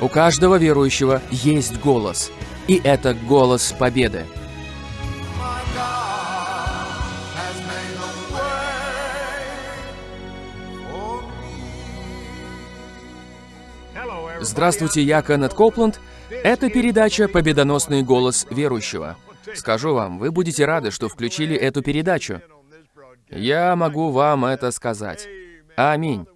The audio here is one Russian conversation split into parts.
У каждого верующего есть голос, и это голос победы. Здравствуйте, я Кеннет Копланд. Это передача «Победоносный голос верующего». Скажу вам, вы будете рады, что включили эту передачу. Я могу вам это сказать. Аминь.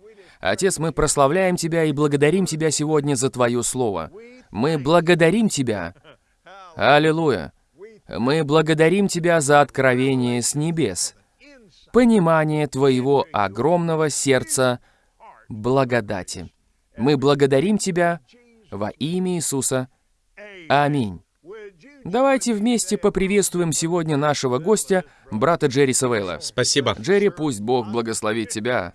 Отец, мы прославляем Тебя и благодарим Тебя сегодня за Твое Слово. Мы благодарим Тебя. Аллилуйя. Мы благодарим Тебя за откровение с небес, понимание Твоего огромного сердца благодати. Мы благодарим Тебя во имя Иисуса. Аминь. Давайте вместе поприветствуем сегодня нашего гостя, брата Джерри Савейла. Спасибо. Джерри, пусть Бог благословит тебя.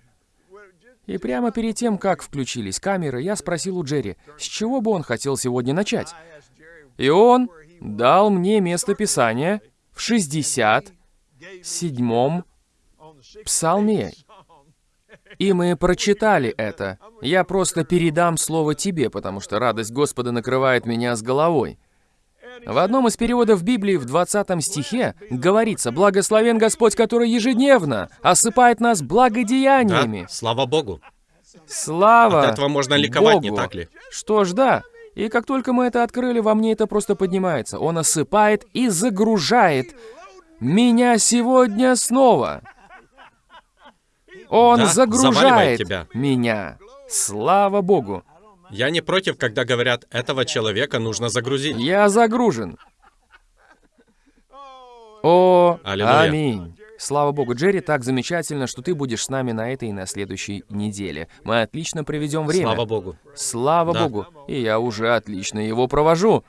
И прямо перед тем, как включились камеры, я спросил у Джерри, с чего бы он хотел сегодня начать. И он дал мне место Писания в 67-м псалме. И мы прочитали это. Я просто передам слово тебе, потому что радость Господа накрывает меня с головой. В одном из переводов Библии в 20 стихе говорится «Благословен Господь, который ежедневно осыпает нас благодеяниями». Да, слава Богу. Слава От этого можно ликовать, Богу. не так ли? Что ж, да. И как только мы это открыли, во мне это просто поднимается. Он осыпает и загружает меня сегодня снова. Он Да, загружает тебя. меня. Слава Богу. Я не против, когда говорят, этого человека нужно загрузить. Я загружен. О, Аллилуйя. аминь. Слава Богу, Джерри, так замечательно, что ты будешь с нами на этой и на следующей неделе. Мы отлично проведем время. Слава Богу. Слава Да. Богу. И я уже отлично его провожу.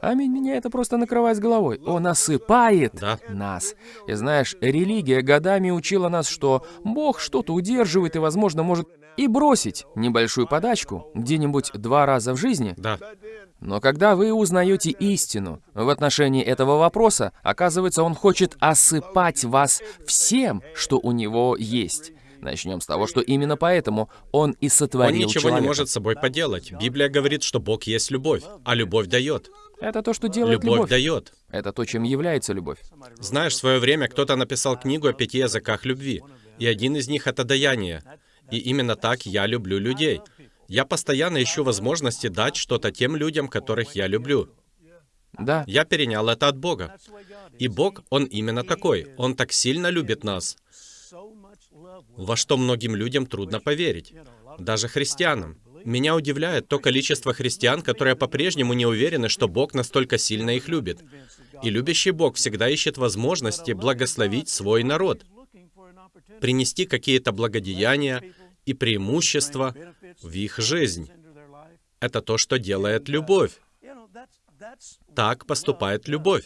Аминь, меня это просто накрывает с головой. Он осыпает Да. нас. И знаешь, религия годами учила нас, что Бог что-то удерживает и, возможно, может и бросить небольшую подачку где-нибудь два раза в жизни. Да. Но когда вы узнаете истину в отношении этого вопроса, оказывается, он хочет осыпать вас всем, что у него есть. Начнем с того, что именно поэтому он и Он сотворил ничего человека. не может с собой поделать. Библия говорит, что Бог есть любовь, а любовь дает. Это то, что делает Любовь, любовь. дает. Это то, чем является любовь. Знаешь, в свое время кто-то написал книгу о пяти языках любви, и один из них — это даяние. И именно так я люблю людей. Я постоянно ищу возможности дать что-то тем людям, которых я люблю. Да, Я перенял это от Бога. И Бог, Он именно такой. Он так сильно любит нас, во что многим людям трудно поверить. Даже христианам. Меня удивляет то количество христиан, которые по-прежнему не уверены, что Бог настолько сильно их любит. И любящий Бог всегда ищет возможности благословить свой народ, принести какие-то благодеяния и преимущества в их жизнь. Это то, что делает любовь. Так поступает любовь.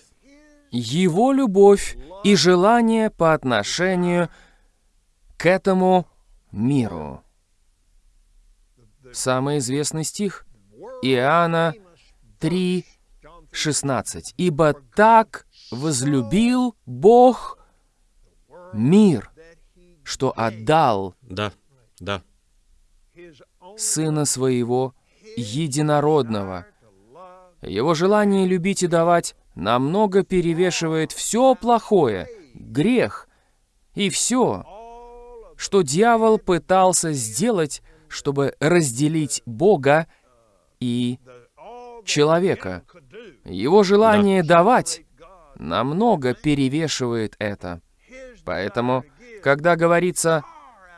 его любовь и желание по отношению к этому миру. Самый известный стих Иоанна 3, 16. «Ибо так возлюбил Бог мир, что отдал Да, да, Сына Своего Единородного». Его желание любить и давать намного перевешивает все плохое, грех и все, что дьявол пытался сделать, чтобы разделить Бога и человека. Его желание давать намного перевешивает это. Поэтому, когда говорится,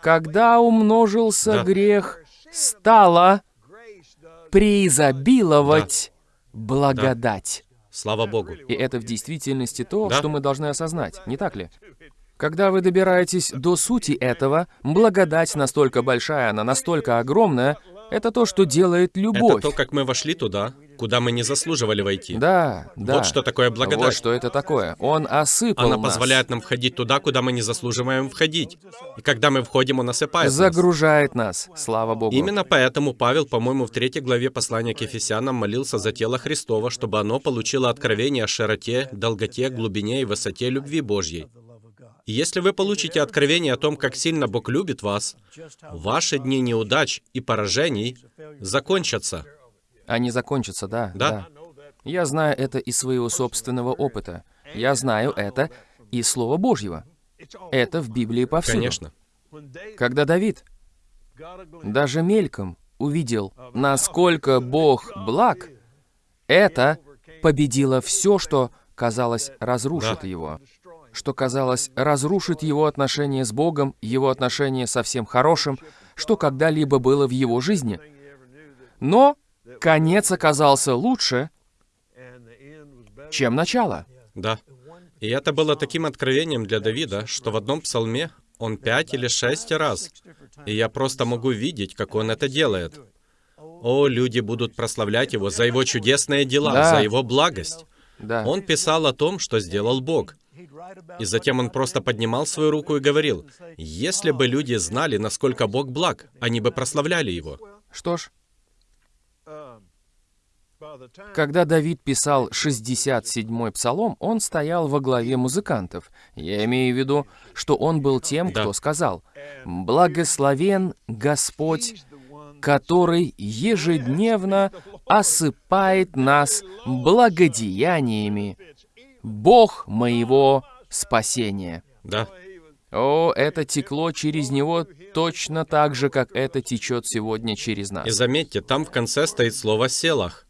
когда умножился Да. грех, стало преизобиловать благодать. слава Богу. И это в действительности то, Да. что мы должны осознать, не так ли? Когда вы добираетесь до сути этого, благодать настолько большая, она настолько огромная, это то, что делает любовь. Это то, как мы вошли туда, куда мы не заслуживали войти. Да, да. Вот что такое благодать. Вот что это такое. Он осыпал Она нас. позволяет нам входить туда, куда мы не заслуживаем входить. И когда мы входим, Он осыпает нас. загружает нас. Слава Богу. Именно поэтому Павел, по-моему, в третьей главе послания к Ефесянам молился за тело Христова, чтобы оно получило откровение о широте, долготе, глубине и высоте любви Божьей. И если вы получите откровение о том, как сильно Бог любит вас, ваши дни неудач и поражений закончатся. Они закончатся, да, Да. Я знаю это из своего собственного опыта. Я знаю это из Слова Божьего. Это в Библии повсюду. Конечно. Когда Давид даже мельком увидел, насколько Бог благ, это победило все, что, казалось, разрушит Да. его. Что, казалось, разрушит его отношения с Богом, его отношения со всем хорошим, что когда-либо было в его жизни. Но конец оказался лучше, чем начало. Да. И это было таким откровением для Давида, что в одном псалме он пять или шесть раз, и я просто могу видеть, как он это делает. О, люди будут прославлять его за его чудесные дела, Да. за его благость. Да. Он писал о том, что сделал Бог. И затем он просто поднимал свою руку и говорил, если бы люди знали, насколько Бог благ, они бы прославляли его. Что ж, когда Давид писал 67-й псалом, он стоял во главе музыкантов. Я имею в виду, что он был тем, Да. кто сказал, «Благословен Господь, который ежедневно осыпает нас благодеяниями, Бог моего спасения». Да, О, это текло через него точно так же, как это течет сегодня через и нас. заметьте, там в конце стоит слово «селах»,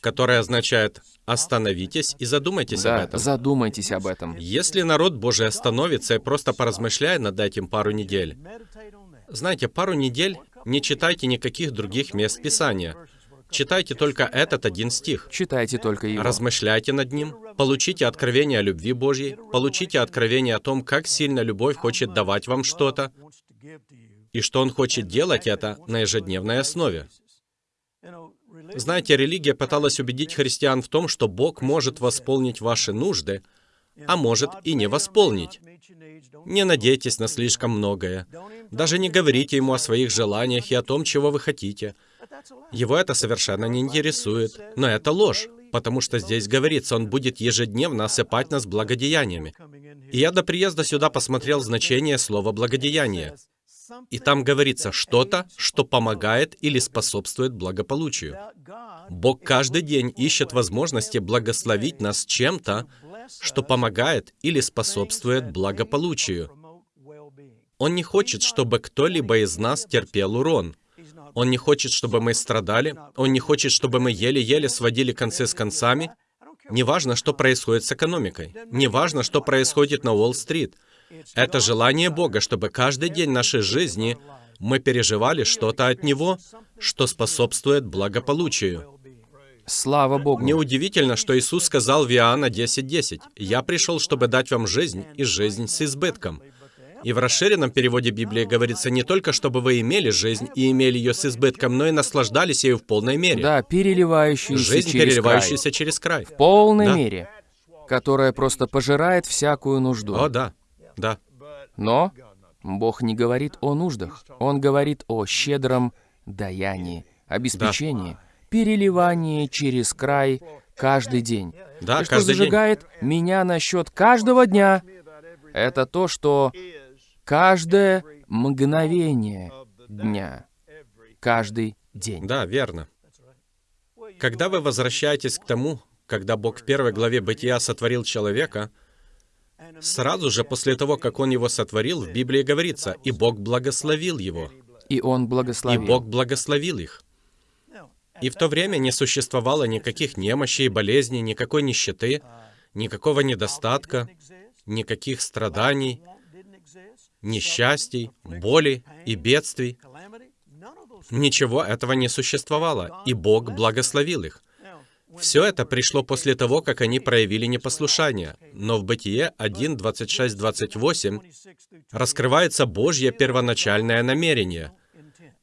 которое означает «остановитесь и задумайтесь об Да, этом». задумайтесь об этом. Если народ Божий остановится и просто поразмышляет над этим пару недель, знаете, пару недель не читайте никаких других мест Писания. Читайте только этот один стих. Читайте только его. Размышляйте над ним, получите откровение о любви Божьей, получите откровение о том, как сильно любовь хочет давать вам что-то, и что Он хочет делать это на ежедневной основе. Знаете, религия пыталась убедить христиан в том, что Бог может восполнить ваши нужды, а может и не восполнить. Не надейтесь на слишком многое. Даже не говорите ему о своих желаниях и о том, чего вы хотите. Его это совершенно не интересует. Но это ложь, потому что здесь говорится, он будет ежедневно осыпать нас благодеяниями. И я до приезда сюда посмотрел значение слова «благодеяние». И там говорится что-то, что помогает или способствует благополучию. Бог каждый день ищет возможности благословить нас чем-то, что помогает или способствует благополучию. Он не хочет, чтобы кто-либо из нас терпел урон. Он не хочет, чтобы мы страдали. Он не хочет, чтобы мы еле-еле сводили концы с концами. Неважно, что происходит с экономикой. Неважно, что происходит на Уолл-стрит. Это желание Бога, чтобы каждый день нашей жизни мы переживали что-то от Него, что способствует благополучию. Слава Богу. Неудивительно, что Иисус сказал в Иоанна 10.10, «Я пришел, чтобы дать вам жизнь, и жизнь с избытком». И в расширенном переводе Библии говорится не только, чтобы вы имели жизнь и имели ее с избытком, но и наслаждались ею в полной мере. Да, переливающийся Жизнь, через переливающаяся край. через край. В полной Да. мере. Которая просто пожирает всякую нужду. О, да, да. Но Бог не говорит о нуждах. Он говорит о щедром даянии, обеспечении, переливании через край каждый день. Да, И что каждый день. зажигает меня насчет каждого дня, это то, что каждое мгновение дня, каждый день. Да, верно. Когда вы возвращаетесь к тому, когда Бог в первой главе Бытия сотворил человека, сразу же после того, как Он его сотворил, в Библии говорится, «И Бог благословил его». И Он И благословил. Бог благословил их. И в то время не существовало никаких немощей, болезней, никакой нищеты, никакого недостатка, никаких страданий, несчастий, боли и бедствий. Ничего этого не существовало, и Бог благословил их. Все это пришло после того, как они проявили непослушание. Но в Бытие 1, 26, 28 раскрывается Божье первоначальное намерение.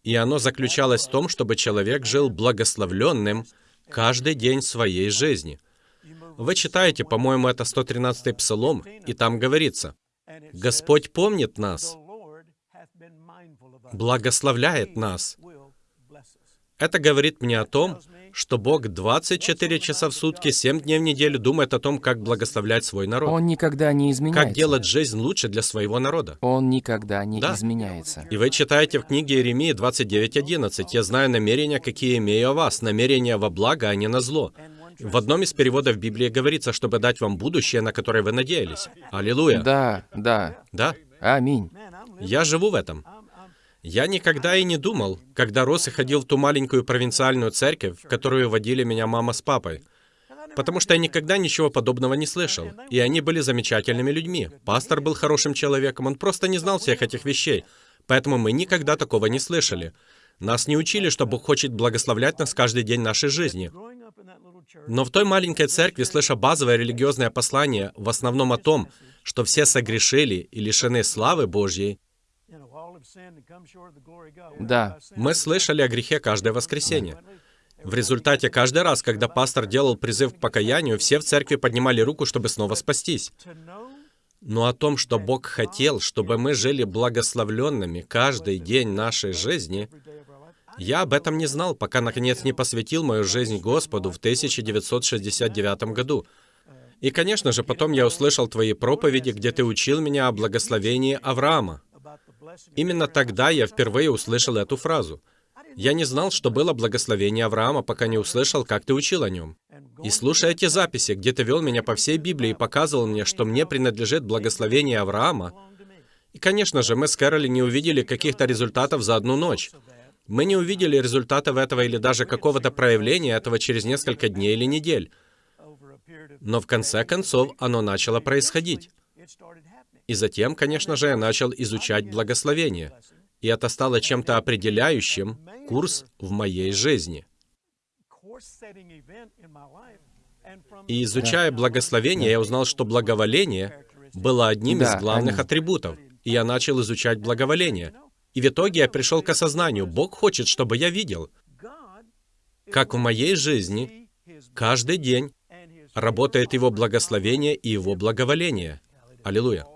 И оно заключалось в том, чтобы человек жил благословленным каждый день своей жизни. Вы читаете, по-моему, это 113-й Псалом, и там говорится, «Господь помнит нас, благословляет нас». Это говорит мне о том, что Бог 24 часа в сутки, 7 дней в неделю думает о том, как благословлять свой народ. Он никогда не изменяется. Как делать жизнь лучше для своего народа. Он никогда не Да. изменяется. И вы читаете в книге Иеремии 29.11, «Я знаю намерения, какие имею о вас, намерения во благо, а не на зло». В одном из переводов Библии говорится, чтобы дать вам будущее, на которое вы надеялись. Аллилуйя. Да, да. Да. Аминь. Я живу в этом. Я никогда и не думал, когда рос и ходил в ту маленькую провинциальную церковь, в которую водили меня мама с папой. Потому что я никогда ничего подобного не слышал. И они были замечательными людьми. Пастор был хорошим человеком, он просто не знал всех этих вещей. Поэтому мы никогда такого не слышали. Нас не учили, что Бог хочет благословлять нас каждый день нашей жизни. Но в той маленькой церкви, слыша базовое религиозное послание, в основном о том, что все согрешили и лишены славы Божьей, Да. мы слышали о грехе каждое воскресенье. В результате каждый раз, когда пастор делал призыв к покаянию, все в церкви поднимали руку, чтобы снова спастись. Но о том, что Бог хотел, чтобы мы жили благословленными каждый день нашей жизни, я об этом не знал, пока наконец не посвятил мою жизнь Господу в 1969 году. И, конечно же, потом я услышал твои проповеди, где ты учил меня о благословении Авраама. Именно тогда я впервые услышал эту фразу. Я не знал, что было благословение Авраама, пока не услышал, как ты учил о нем. И слушая эти записи, где ты вел меня по всей Библии и показывал мне, что мне принадлежит благословение Авраама, и, конечно же, мы с Кэроли не увидели каких-то результатов за одну ночь. Мы не увидели результатов этого или даже какого-то проявления этого через несколько дней или недель. Но в конце концов оно начало происходить. И затем, конечно же, я начал изучать благословение. И это стало чем-то определяющим курс в моей жизни. И изучая благословение, я узнал, что благоволение было одним из главных атрибутов. И я начал изучать благоволение. И в итоге я пришел к осознанию, Бог хочет, чтобы я видел, как в моей жизни каждый день работает Его благословение и Его благоволение. Аллилуйя.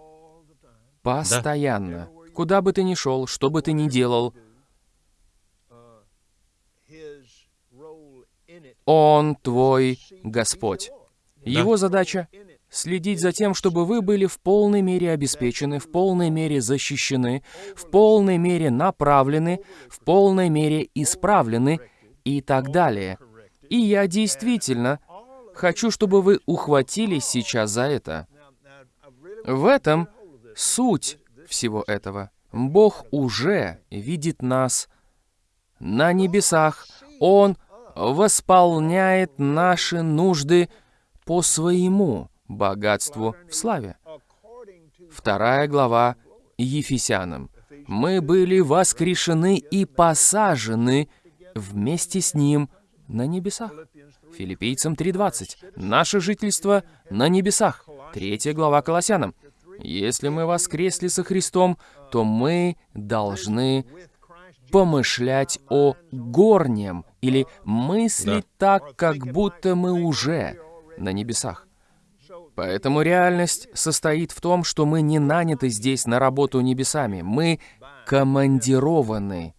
Постоянно. Куда бы ты ни шел, что бы ты ни делал, Он твой Господь. Его задача — следить за тем, чтобы вы были в полной мере обеспечены, в полной мере защищены, в полной мере направлены, в полной мере исправлены и так далее. И я действительно хочу, чтобы вы ухватились сейчас за это. В этом суть всего этого. Бог уже видит нас на небесах. Он восполняет наши нужды по своему богатству в славе. Вторая глава Ефесянам. Мы были воскрешены и посажены вместе с Ним на небесах. Филиппийцам 3.20. Наше жительство на небесах. Третья глава Колоссянам. Если мы воскресли со Христом, то мы должны помышлять о горнем или мыслить так, как будто мы уже на небесах. Поэтому реальность состоит в том, что мы не наняты здесь на работу небесами, мы командированы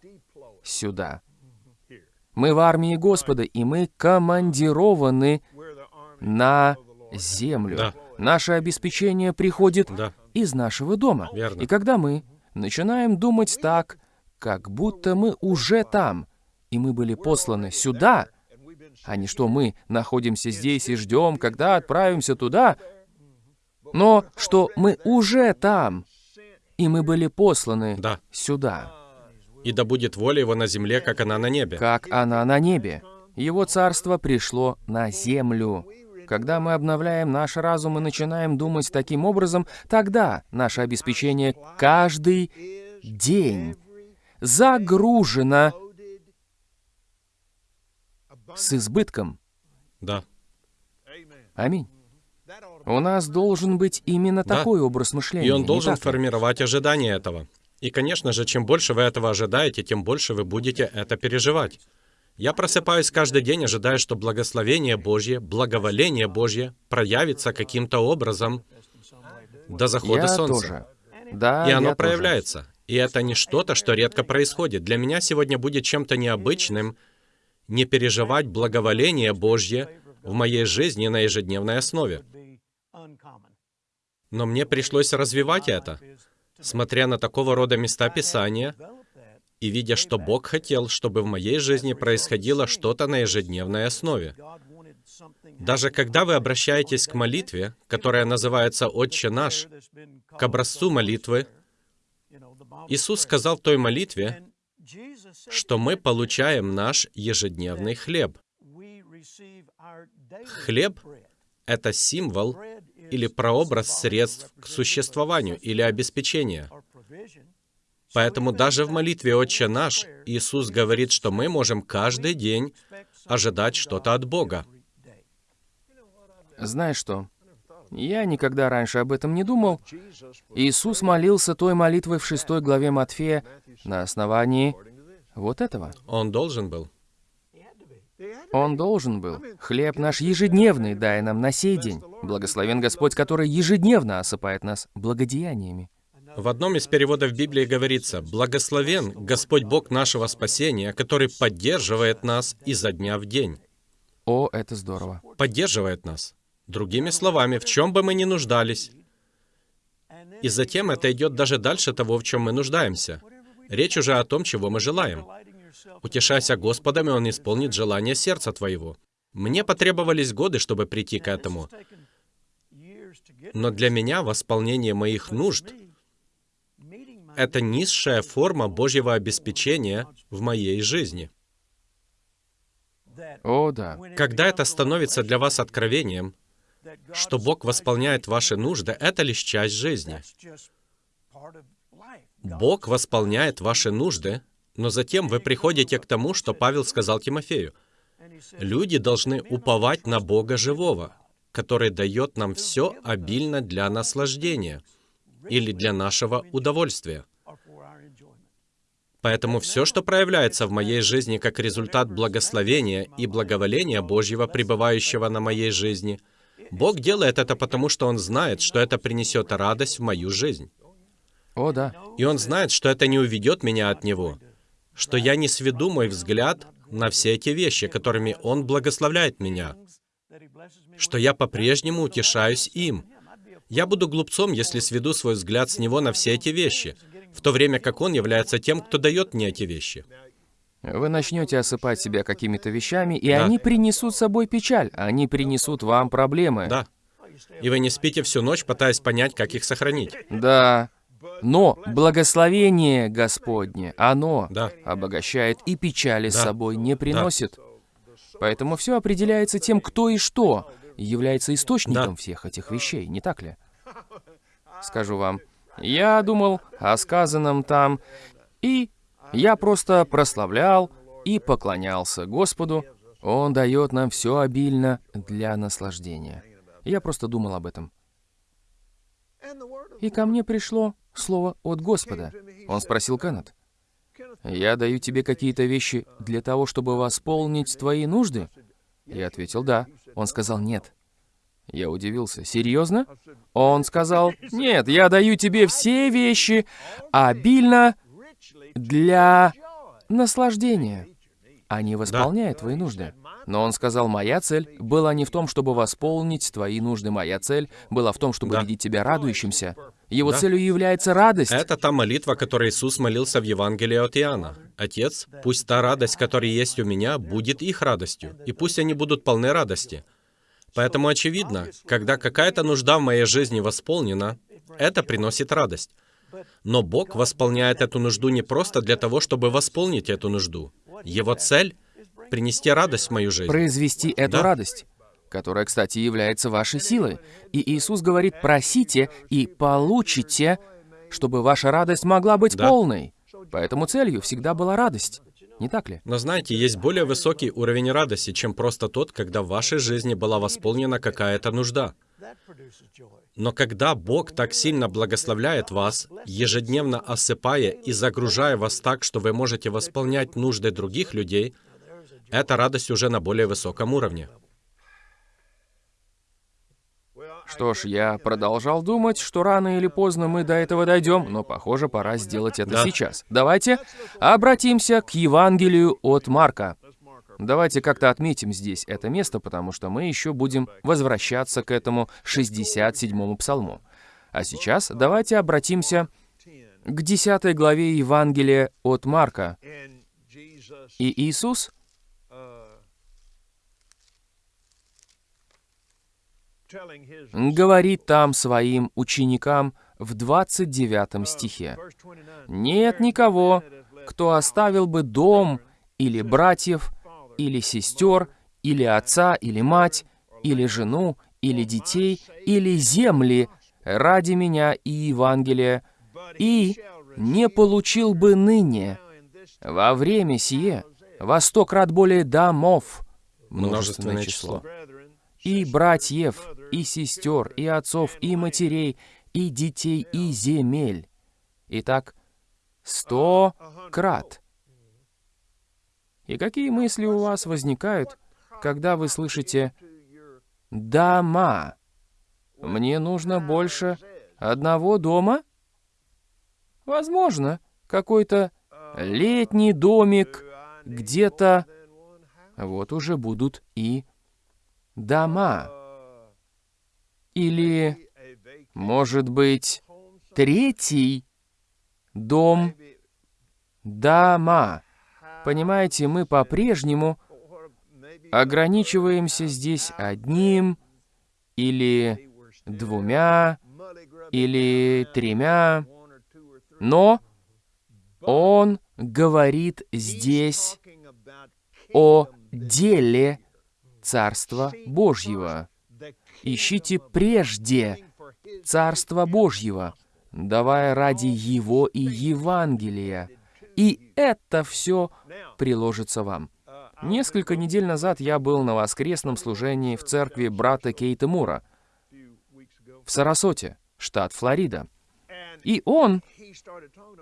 сюда. Мы в армии Господа, и мы командированы на землю. Да. Наше обеспечение приходит Да. из нашего дома. Верно. И когда мы начинаем думать так, как будто мы уже там, и мы были посланы сюда, а не что мы находимся здесь и ждем, когда отправимся туда, но что мы уже там, и мы были посланы Да. сюда, И да будет воля Его на земле, как она на небе. как она на небе. Его царство пришло на землю. Когда мы обновляем наш разум и начинаем думать таким образом, тогда наше обеспечение каждый день загружено с избытком. Да. Аминь. У нас должен быть именно Да. такой образ мышления. И он должен формировать ожидание этого. И, конечно же, чем больше вы этого ожидаете, тем больше вы будете это переживать. Я просыпаюсь каждый день, ожидая, что благословение Божье, благоволение Божье проявится каким-то образом до захода Я солнца. тоже. Да, И оно я тоже. проявляется. И это не что-то, что редко происходит. Для меня сегодня будет чем-то необычным не переживать благоволение Божье в моей жизни на ежедневной основе. Но мне пришлось развивать это, смотря на такого рода места Писания и видя, что Бог хотел, чтобы в моей жизни происходило что-то на ежедневной основе. Даже когда вы обращаетесь к молитве, которая называется «Отче наш», к образцу молитвы, Иисус сказал той молитве, что мы получаем наш ежедневный хлеб. Хлеб — это символ или прообраз средств к существованию или обеспечения. Поэтому даже в молитве «Отче наш» Иисус говорит, что мы можем каждый день ожидать что-то от Бога. Знаешь что? Я никогда раньше об этом не думал. Иисус молился той молитвой в шестой главе Матфея на основании вот этого. Он должен был. Он должен был. Хлеб наш ежедневный дай нам на сей день. Благословен Господь, который ежедневно осыпает нас благодеяниями. В одном из переводов Библии говорится, «Благословен Господь Бог нашего спасения, который поддерживает нас изо дня в день». О, это здорово. Поддерживает нас. Другими словами, в чем бы мы ни нуждались. И затем это идет даже дальше того, в чем мы нуждаемся. Речь уже о том, чего мы желаем. Утешайся Господом, и Он исполнит желание сердца твоего. Мне потребовались годы, чтобы прийти к этому. Но для меня восполнение моих нужд — это низшая форма Божьего обеспечения в моей жизни. О, да. Когда это становится для вас откровением, что Бог восполняет ваши нужды, это лишь часть жизни. Бог восполняет ваши нужды, но затем вы приходите к тому, что Павел сказал Тимофею. Люди должны уповать на Бога живого, который дает нам все обильно для наслаждения или для нашего удовольствия. Поэтому все, что проявляется в моей жизни как результат благословения и благоволения Божьего, пребывающего на моей жизни, Бог делает это потому, что Он знает, что это принесет радость в мою жизнь. О, да. И Он знает, что это не уведет меня от Него, что я не сведу мой взгляд на все эти вещи, которыми Он благословляет меня, что я по-прежнему утешаюсь им. Я буду глупцом, если сведу свой взгляд с Него на все эти вещи, в то время как Он является тем, кто дает мне эти вещи. Вы начнете осыпать себя какими-то вещами, и Да. они принесут с собой печаль, они принесут вам проблемы. Да. И вы не спите всю ночь, пытаясь понять, как их сохранить. Да. Но благословение Господне, оно Да. обогащает и печали с Да. собой не приносит. Поэтому все определяется тем, кто и что является источником Да. всех этих вещей, не так ли? Скажу вам, я думал о сказанном там, и я просто прославлял и поклонялся Господу. Он дает нам все обильно для наслаждения. Я просто думал об этом. И ко мне пришло слово от Господа. Он спросил Кеннет, «Я даю тебе какие-то вещи для того, чтобы восполнить твои нужды?» Я ответил, «Да». Он сказал, «Нет». Я удивился, «Серьезно?» Он сказал, «Нет, я даю тебе все вещи обильно для наслаждения. Они восполняют твои нужды». Но он сказал, «Моя цель была не в том, чтобы восполнить твои нужды. Моя цель была в том, чтобы Да. видеть тебя радующимся. Его Да. целью является радость». Это та молитва, которой Иисус молился в Евангелии от Иоанна. «Отец, пусть та радость, которая есть у меня, будет их радостью, и пусть они будут полны радости». Поэтому очевидно, когда какая-то нужда в моей жизни восполнена, это приносит радость. Но Бог восполняет эту нужду не просто для того, чтобы восполнить эту нужду. Его цель — принести радость в мою жизнь. произвести эту Да. радость, которая, кстати, является вашей силой. И Иисус говорит, просите и получите, чтобы ваша радость могла быть Да. полной. Поэтому целью всегда была радость. Не так ли? Но знаете, есть более высокий уровень радости, чем просто тот, когда в вашей жизни была восполнена какая-то нужда. Но когда Бог так сильно благословляет вас, ежедневно осыпая и загружая вас так, что вы можете восполнять нужды других людей, эта радость уже на более высоком уровне. Что ж, я продолжал думать, что рано или поздно мы до этого дойдем, но, похоже, пора сделать это Да. сейчас. Давайте обратимся к Евангелию от Марка. Давайте как-то отметим здесь это место, потому что мы еще будем возвращаться к этому 67-му псалму. А сейчас давайте обратимся к 10 главе Евангелия от Марка. И Иисус говорит там своим ученикам в 29 стихе. «Нет никого, кто оставил бы дом или братьев, или сестер, или отца, или мать, или жену, или детей, или земли ради меня и Евангелия, и не получил бы ныне, во время сие, во сто крат более домов, множественное число, и братьев, и сестер, и отцов, и матерей, и детей, и земель. Итак, сто крат. И какие мысли у вас возникают, когда вы слышите «дома»? Мне нужно больше одного дома? Возможно, какой-то летний домик где-то. Вот уже будут и дома. Или, может быть, третий дом дома. Понимаете, мы по-прежнему ограничиваемся здесь одним или двумя или тремя, но он говорит здесь о деле Царства Божьего. Ищите прежде Царства Божьего, давая ради Его и Евангелия, и это все приложится вам. Несколько недель назад я был на воскресном служении в церкви брата Кейта Мура в Сарасоте, штат Флорида. И он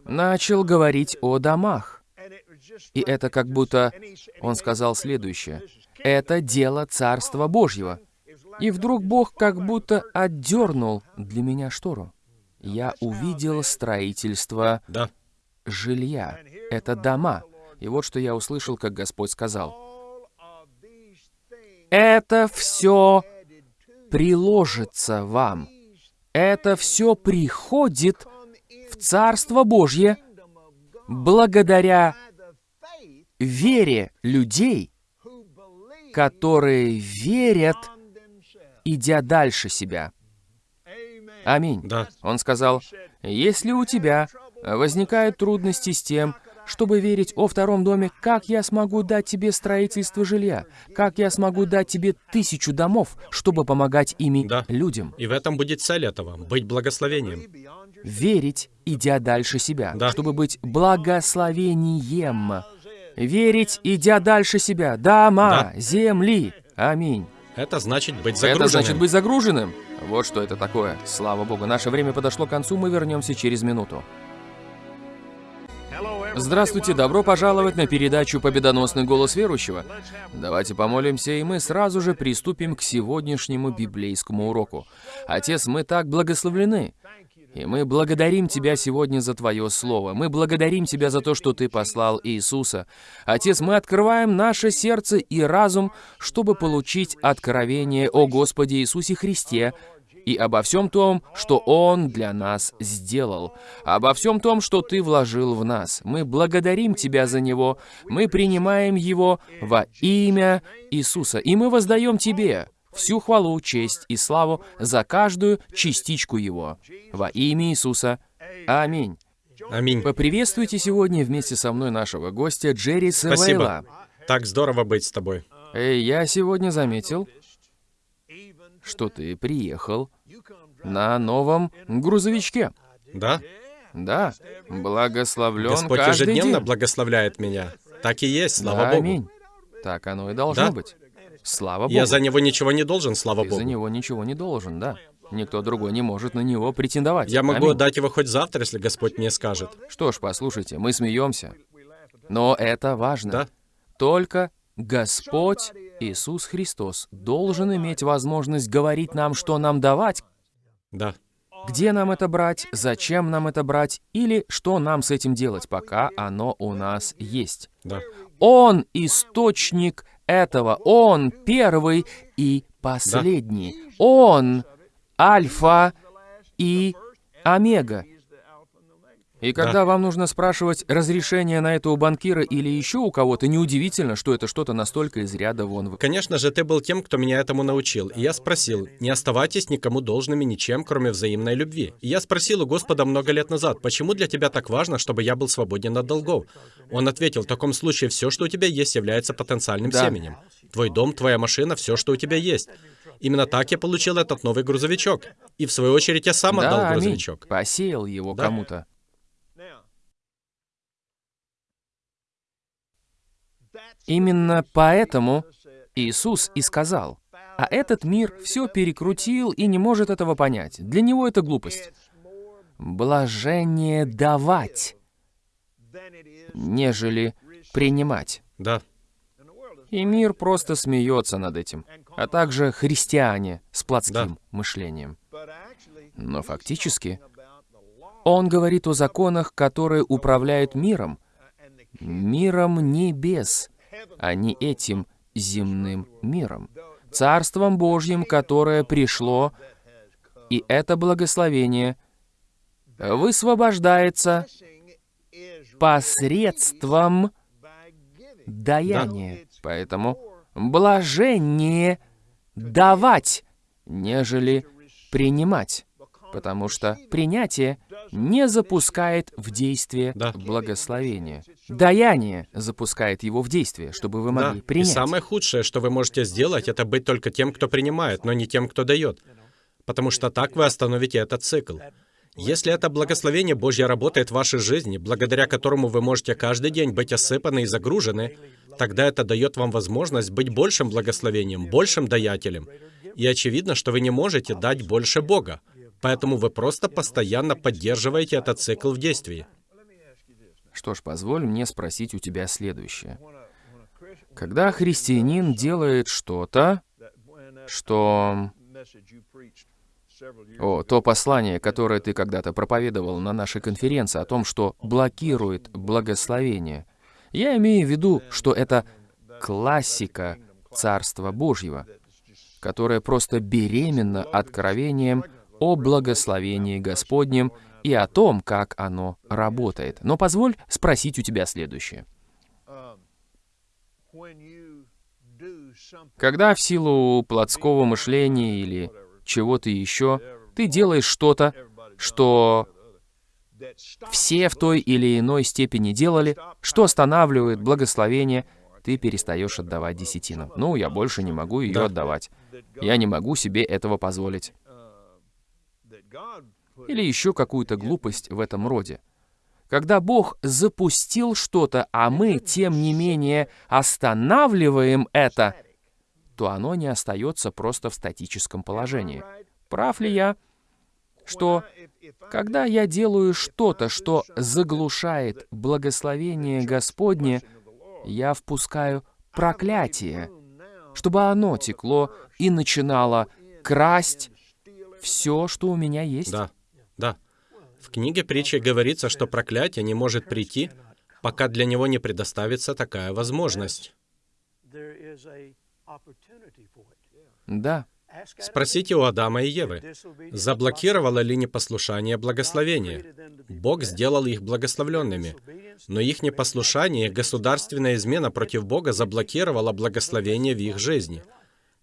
начал говорить о домах. И это как будто он сказал следующее. Это дело Царства Божьего. И вдруг Бог как будто отдернул для меня штору. Я увидел строительство Да. жилья. Это дома. И вот что я услышал, как Господь сказал. Это все приложится вам. Это все приходит в Царство Божье благодаря вере людей, которые верят, идя дальше себя. Аминь. Да. Он сказал, если у тебя возникают трудности с тем, чтобы верить о втором доме, как я смогу дать тебе строительство жилья? Как я смогу дать тебе тысячу домов, чтобы помогать ими Да. людям? И в этом будет цель этого — быть благословением. Верить, идя дальше себя, Да. чтобы быть благословением. Верить, идя дальше себя. Дома, земли. Аминь. Это значит быть загруженным. Это значит быть загруженным. Вот что это такое. Слава Богу, наше время подошло к концу, мы вернемся через минуту. Здравствуйте, добро пожаловать на передачу «Победоносный голос верующего». Давайте помолимся, и мы сразу же приступим к сегодняшнему библейскому уроку. Отец, мы так благословлены, и мы благодарим Тебя сегодня за Твое Слово. Мы благодарим Тебя за то, что Ты послал Иисуса. Отец, мы открываем наше сердце и разум, чтобы получить откровение о Господе Иисусе Христе, и обо всем том, что Он для нас сделал, обо всем том, что Ты вложил в нас. Мы благодарим Тебя за Него, мы принимаем Его во имя Иисуса, и мы воздаем Тебе всю хвалу, честь и славу за каждую частичку Его. Во имя Иисуса. Аминь. Аминь. Поприветствуйте сегодня вместе со мной нашего гостя Джерри Севейла. Спасибо. Так здорово быть с тобой. Эй, я сегодня заметил, что ты приехал на новом грузовичке. Да? Да, благословлен Господь каждый ежедневно день. благословляет меня. Так и есть, слава Да, Богу. Аминь. Так оно и должно Да. быть. Слава Богу. Я за него ничего не должен, слава Ты Богу. за него ничего не должен, да. Никто другой не может на него претендовать. Я могу Аминь. отдать его хоть завтра, если Господь мне скажет. Что ж, послушайте, мы смеемся. Но это важно. Да. Только Господь Иисус Христос должен иметь возможность говорить нам, что нам давать, Да. где нам это брать, зачем нам это брать, или что нам с этим делать, пока оно у нас есть. Да. Он источник этого. Он первый и последний. Он альфа и омега. И когда Да. вам нужно спрашивать разрешение на это у банкира или еще у кого-то, неудивительно, что это что-то настолько из ряда вон. вы- Конечно же, ты был тем, кто меня этому научил. И я спросил, не оставайтесь никому должными ничем, кроме взаимной любви. И я спросил у Господа много лет назад, почему для тебя так важно, чтобы я был свободен от долгов? Он ответил, в таком случае все, что у тебя есть, является потенциальным Да. семенем. Твой дом, твоя машина, все, что у тебя есть. Именно так я получил этот новый грузовичок. И в свою очередь я сам отдал Да, аминь. грузовичок. Посеял его Да. кому-то. Именно поэтому Иисус и сказал, а этот мир все перекрутил и не может этого понять. Для него это глупость. Блажение давать, нежели принимать. Да. И мир просто смеется над этим, а также христиане с плотским мышлением. Но фактически он говорит о законах, которые управляют миром, миром небес, а не этим земным миром, Царством Божьим, которое пришло, и это благословение высвобождается посредством даяния. Поэтому блажение давать, нежели принимать, потому что принятие не запускает в действие Да. благословение. Даяние запускает его в действие, чтобы вы Да. могли И принять. самое худшее, что вы можете сделать, это быть только тем, кто принимает, но не тем, кто дает. Потому что так вы остановите этот цикл. Если это благословение Божье работает в вашей жизни, благодаря которому вы можете каждый день быть осыпаны и загружены, тогда это дает вам возможность быть большим благословением, большим даятелем. И очевидно, что вы не можете дать больше Бога. Поэтому вы просто постоянно поддерживаете этот цикл в действии. Что ж, позволь мне спросить у тебя следующее. Когда христианин делает что-то, что... О, то послание, которое ты когда-то проповедовал на нашей конференции о том, что блокирует благословение. Я имею в виду, что это классика Царства Божьего, которая просто беременна откровением о благословении Господнем и о том, как оно работает. Но позволь спросить у тебя следующее. Когда в силу плотского мышления или чего-то еще, ты делаешь что-то, что все в той или иной степени делали, что останавливает благословение, ты перестаешь отдавать десятину. Ну, я больше не могу ее Да. отдавать. Я не могу себе этого позволить. Или еще какую-то глупость в этом роде. Когда Бог запустил что-то, а мы, тем не менее, останавливаем это, то оно не остается просто в статическом положении. Прав ли я, что когда я делаю что-то, что заглушает благословение Господне, я впускаю проклятие, чтобы оно текло и начинало красть все, что у меня есть? Да, да. В книге притчи говорится, что проклятие не может прийти, пока для него не предоставится такая возможность. Да. Спросите у Адама и Евы, заблокировало ли непослушание благословение? Бог сделал их благословленными, но их непослушание, государственная измена против Бога заблокировала благословение в их жизни.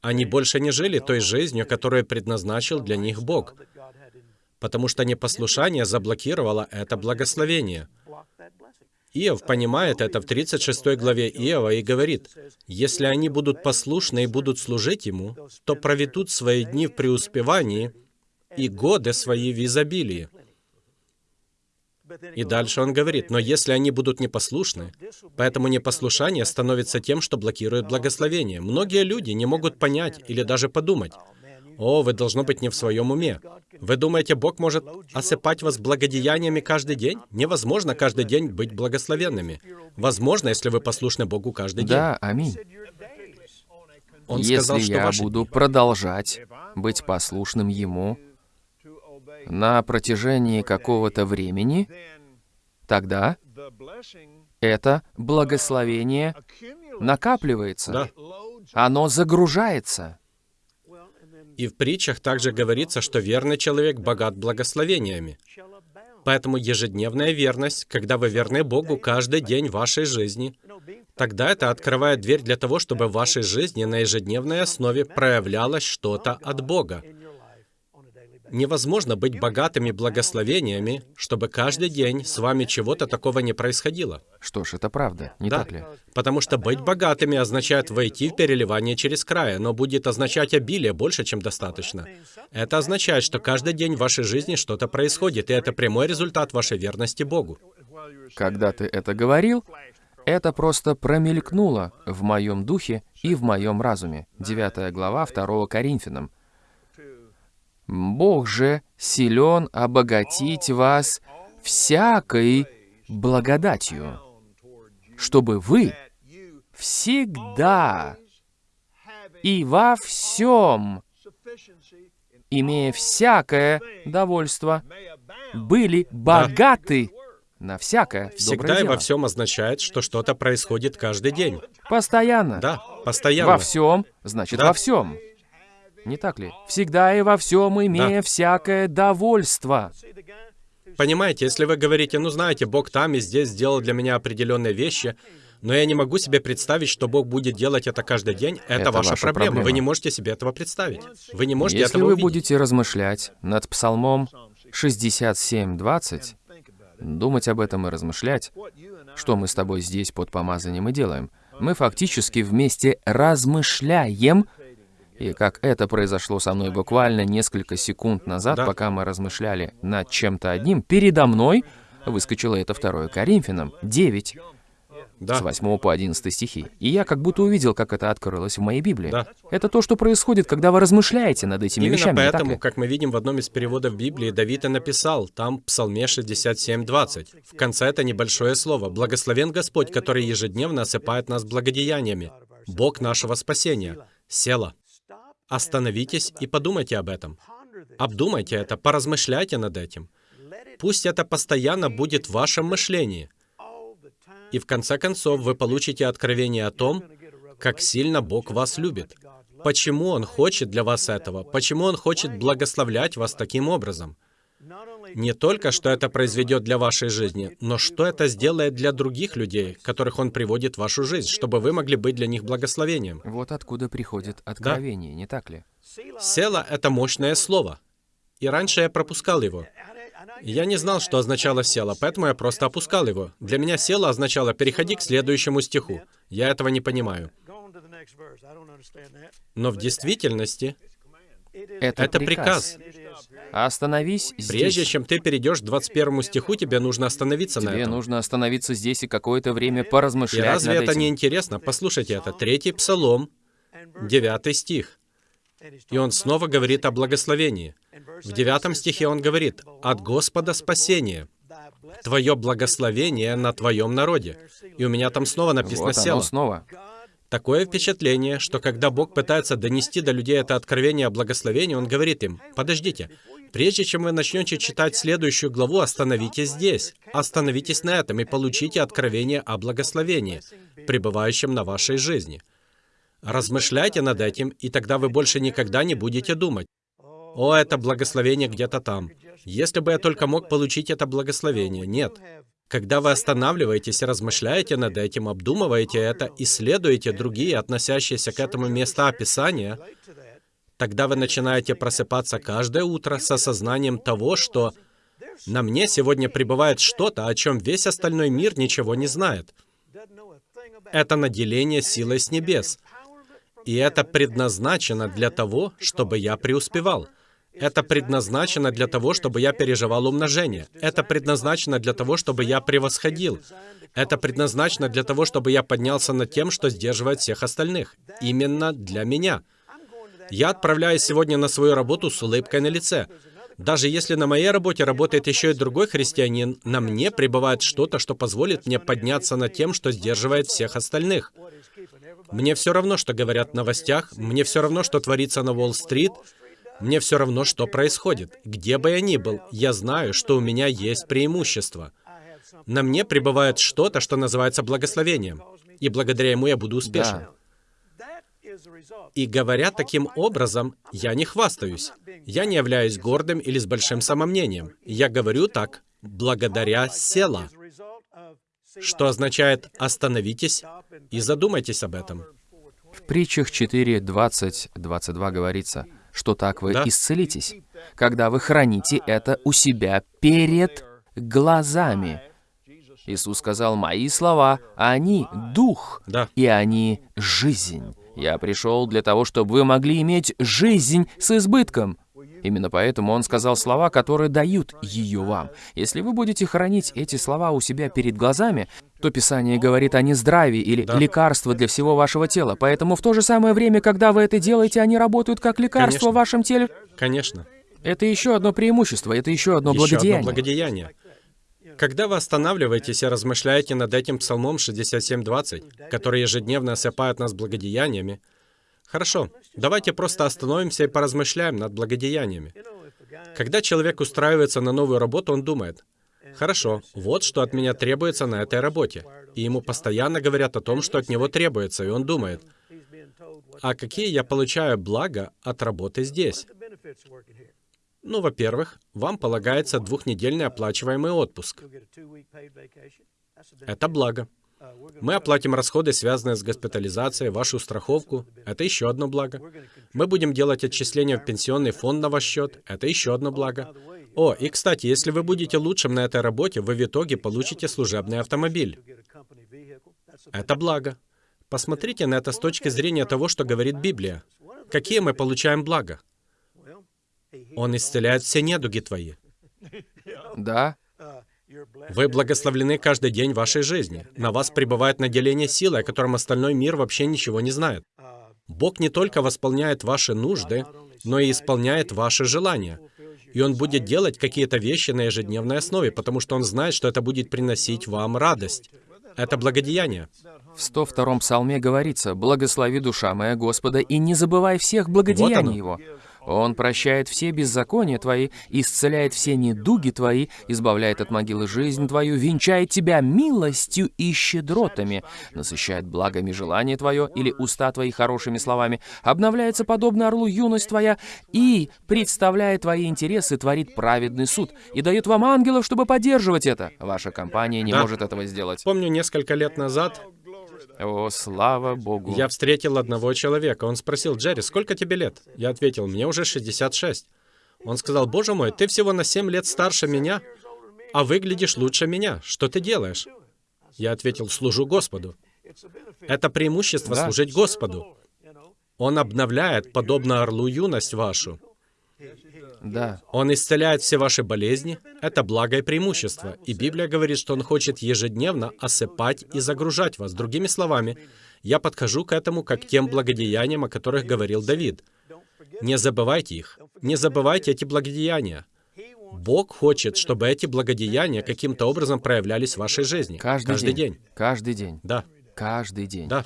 Они больше не жили той жизнью, которую предназначил для них Бог, потому что непослушание заблокировало это благословение. Иов понимает это в 36 главе Иова и говорит, «Если они будут послушны и будут служить Ему, то проведут свои дни в преуспевании и годы свои в изобилии». И дальше он говорит, «Но если они будут непослушны, поэтому непослушание становится тем, что блокирует благословение. Многие люди не могут понять или даже подумать, «О, вы должно быть не в своем уме. Вы думаете, Бог может осыпать вас благодеяниями каждый день? Невозможно каждый день быть благословенными. Возможно, если вы послушны Богу каждый день. Да, аминь. Он Если сказал, что я ваши буду продолжать быть послушным Ему на протяжении какого-то времени, тогда это благословение накапливается. Да. Оно загружается. И в притчах также говорится, что верный человек богат благословениями. Поэтому ежедневная верность, когда вы верны Богу каждый день вашей жизни, тогда это открывает дверь для того, чтобы в вашей жизни на ежедневной основе проявлялось что-то от Бога. Невозможно быть богатыми благословениями, чтобы каждый день с вами чего-то такого не происходило. Что ж, это правда, не Да, так ли? потому что быть богатыми означает войти в переливание через край, но будет означать обилие больше, чем достаточно. Это означает, что каждый день в вашей жизни что-то происходит, и это прямой результат вашей верности Богу. Когда ты это говорил, это просто промелькнуло в моем духе и в моем разуме. 9 глава 2 Коринфянам. Бог же силен обогатить вас всякой благодатью, чтобы вы всегда и во всем, имея всякое довольство, были богаты на всякое Всегда и во всем означает, что что-то происходит каждый день. Постоянно. Да, постоянно. Во всем, значит, Да. во всем. Не так ли? Всегда и во всем имея Да. всякое довольство. Понимаете, если вы говорите, ну знаете, Бог там и здесь сделал для меня определенные вещи, но я не могу себе представить, что Бог будет делать это каждый день, это, Это ваша, ваша проблема. Вы проблема. не можете себе этого представить. Вы не можете Если этого вы увидеть. будете размышлять над Псалмом 67.20, думать об этом и размышлять, что мы с тобой здесь под помазанием и делаем, мы фактически вместе размышляем, и как это произошло со мной буквально несколько секунд назад, Да. пока мы размышляли над чем-то одним, передо мной выскочило это 2 Коринфянам 9, Да. с 8 по 11 стихи. И я как будто увидел, как это открылось в моей Библии. Да. Это то, что происходит, когда вы размышляете над этими Именно вещами, поэтому, как мы видим в одном из переводов Библии, Давид и написал, там Псалме 67.20. В конце это небольшое слово. «Благословен Господь, который ежедневно осыпает нас благодеяниями. Бог нашего спасения». Села. Остановитесь и подумайте об этом. Обдумайте это, поразмышляйте над этим. Пусть это постоянно будет в вашем мышлении. И в конце концов вы получите откровение о том, как сильно Бог вас любит. Почему Он хочет для вас этого? Почему Он хочет благословлять вас таким образом? Не только, что это произведет для вашей жизни, но что это сделает для других людей, которых Он приводит в вашу жизнь, чтобы вы могли быть для них благословением. Вот откуда приходит откровение, не так ли? Села — это мощное слово. И раньше я пропускал его. Я не знал, что означало «села», поэтому я просто опускал его. Для меня «села» означало «переходи к следующему стиху». Я этого не понимаю. Но в действительности Это, это приказ. Остановись Прежде здесь. чем ты перейдешь к 21 стиху, тебе нужно остановиться на Тебе этом. нужно остановиться здесь и какое-то время И поразмышлять разве над это этим. не интересно? Послушайте это. Третий псалом, девятый стих. И он снова говорит о благословении. В девятом стихе он говорит «От Господа спасение, Твое благословение на Твоем народе». И у меня там снова написано Вот оно «село». снова. Такое впечатление, что когда Бог пытается донести до людей это откровение о благословении, Он говорит им, подождите, прежде чем вы начнете читать следующую главу, остановитесь здесь, остановитесь на этом и получите откровение о благословении, пребывающем на вашей жизни. Размышляйте над этим, и тогда вы больше никогда не будете думать, «О, это благословение где-то там». Если бы я только мог получить это благословение. Нет. Когда вы останавливаетесь размышляете над этим, обдумываете это, исследуете другие, относящиеся к этому места описания, тогда вы начинаете просыпаться каждое утро с осознанием того, что на мне сегодня пребывает что-то, о чем весь остальной мир ничего не знает. Это наделение силой с небес. И это предназначено для того, чтобы я преуспевал. Это предназначено для того, чтобы я переживал умножение. Это предназначено для того, чтобы я превосходил. Это предназначено для того, чтобы я поднялся над тем, что сдерживает всех остальных. Именно для меня. Я отправляюсь сегодня на свою работу с улыбкой на лице. Даже если на моей работе работает еще и другой христианин, на мне пребывает что-то, что позволит мне подняться над тем, что сдерживает всех остальных. Мне все равно, что говорят в новостях, мне все равно, что творится на Уолл-стрит, мне все равно, что происходит. Где бы я ни был, я знаю, что у меня есть преимущество. на мне пребывает что-то, что называется благословением, и благодаря ему я буду успешен. Да. И говоря таким образом, я не хвастаюсь. Я не являюсь гордым или с большим самомнением. Я говорю так благодаря села, что означает «остановитесь и задумайтесь об этом». В притчах 4, 20, 22 говорится, что так вы Да. исцелитесь, когда вы храните это у себя перед глазами. Иисус сказал, «Мои слова, они — дух, Да. и они — жизнь. Я пришел для того, чтобы вы могли иметь жизнь с избытком». Именно поэтому Он сказал слова, которые дают ее вам. Если вы будете хранить эти слова у себя перед глазами, то Писание говорит о нездравии или Да. лекарство для всего вашего тела. Поэтому в то же самое время, когда вы это делаете, они работают как лекарство Конечно. в вашем теле. Конечно. Это еще одно преимущество, это еще одно Еще одно благодеяние. благодеяние. Когда вы останавливаетесь и размышляете над этим Псалмом 67.20, который ежедневно осыпает нас благодеяниями, хорошо, давайте просто остановимся и поразмышляем над благодеяниями. Когда человек устраивается на новую работу, он думает, хорошо, вот что от меня требуется на этой работе. И ему постоянно говорят о том, что от него требуется, и он думает, а какие я получаю блага от работы здесь? Ну, во-первых, вам полагается двухнедельный оплачиваемый отпуск. Это благо. Мы оплатим расходы, связанные с госпитализацией, вашу страховку. Это еще одно благо. Мы будем делать отчисления в пенсионный фонд на ваш счет. Это еще одно благо. О, и кстати, если вы будете лучшим на этой работе, вы в итоге получите служебный автомобиль. Это благо. Посмотрите на это с точки зрения того, что говорит Библия. Какие мы получаем блага? Он исцеляет все недуги твои. Да, Вы благословлены каждый день вашей жизни. На вас пребывает наделение силы, о котором остальной мир вообще ничего не знает. Бог не только восполняет ваши нужды, но и исполняет ваши желания. И Он будет делать какие-то вещи на ежедневной основе, потому что Он знает, что это будет приносить вам радость. Это благодеяние. в 102-м псалме говорится, «Благослови душа моя Господа, и не забывай всех Вот благодеяний оно. Его». Он прощает все беззакония твои, исцеляет все недуги твои, избавляет от могилы жизнь твою, венчает тебя милостью и щедротами, насыщает благами желание твое или уста твои хорошими словами, обновляется подобно орлу юность твоя и, представляя твои интересы, творит праведный суд и дает вам ангелов, чтобы поддерживать это. Ваша компания не Да. может этого сделать. Помню, несколько лет назад О, слава Богу. я встретил одного человека. Он спросил, «Джерри, сколько тебе лет?» Я ответил, «Мне уже 66». Он сказал, «Боже мой, ты всего на 7 лет старше меня, а выглядишь лучше меня. Что ты делаешь?» Я ответил, «Служу Господу». Это преимущество Да. служить Господу. Он обновляет, подобно орлу, юность вашу. Да. Он исцеляет все ваши болезни. Это благо и преимущество. И Библия говорит, что Он хочет ежедневно осыпать и загружать вас. Другими словами, я подхожу к этому как к тем благодеяниям, о которых говорил Давид. Не забывайте их. Не забывайте эти благодеяния. Бог хочет, чтобы эти благодеяния каким-то образом проявлялись в вашей жизни. Каждый, день. Каждый день. Да, Каждый день. да.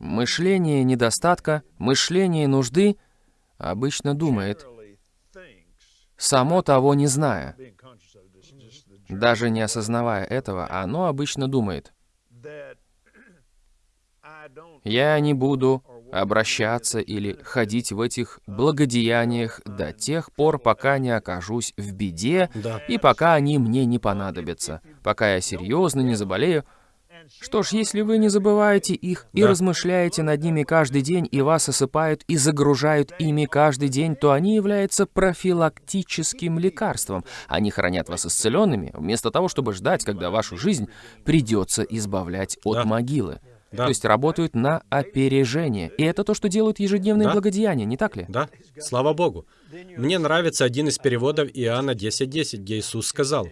Мышление недостатка, мышление нужды обычно думает, само того не зная, даже не осознавая этого, оно обычно думает, я не буду обращаться или ходить в этих благодеяниях до тех пор, пока не окажусь в беде Да. и пока они мне не понадобятся, пока я серьезно не заболею. Что ж, если вы не забываете их и Да. размышляете над ними каждый день, и вас осыпают и загружают ими каждый день, то они являются профилактическим лекарством. Они хранят вас исцеленными, вместо того, чтобы ждать, когда вашу жизнь придется избавлять от Да. могилы. Да. То есть работают на опережение. И это то, что делают ежедневные Да. благодеяния, не так ли? Да, слава Богу. Мне нравится один из переводов Иоанна 10.10, где Иисус сказал,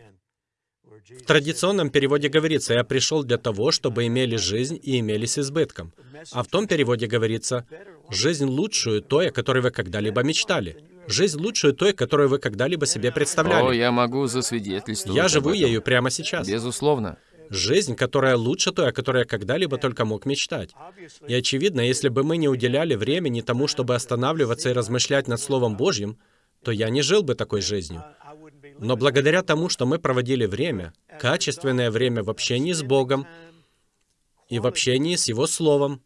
в традиционном переводе говорится, «Я пришел для того, чтобы имели жизнь и имели с избытком». А в том переводе говорится, «Жизнь лучшую той, о которой вы когда-либо мечтали». Жизнь лучшую той, которую вы когда-либо себе О, представляли. я могу засвидетельствовать Я живу ею прямо сейчас. Безусловно. Жизнь, которая лучше той, о которой я когда-либо только мог мечтать. И очевидно, если бы мы не уделяли времени тому, чтобы останавливаться и размышлять над Словом Божьим, то я не жил бы такой жизнью. Но благодаря тому, что мы проводили время, качественное время в общении с Богом и в общении с Его Словом,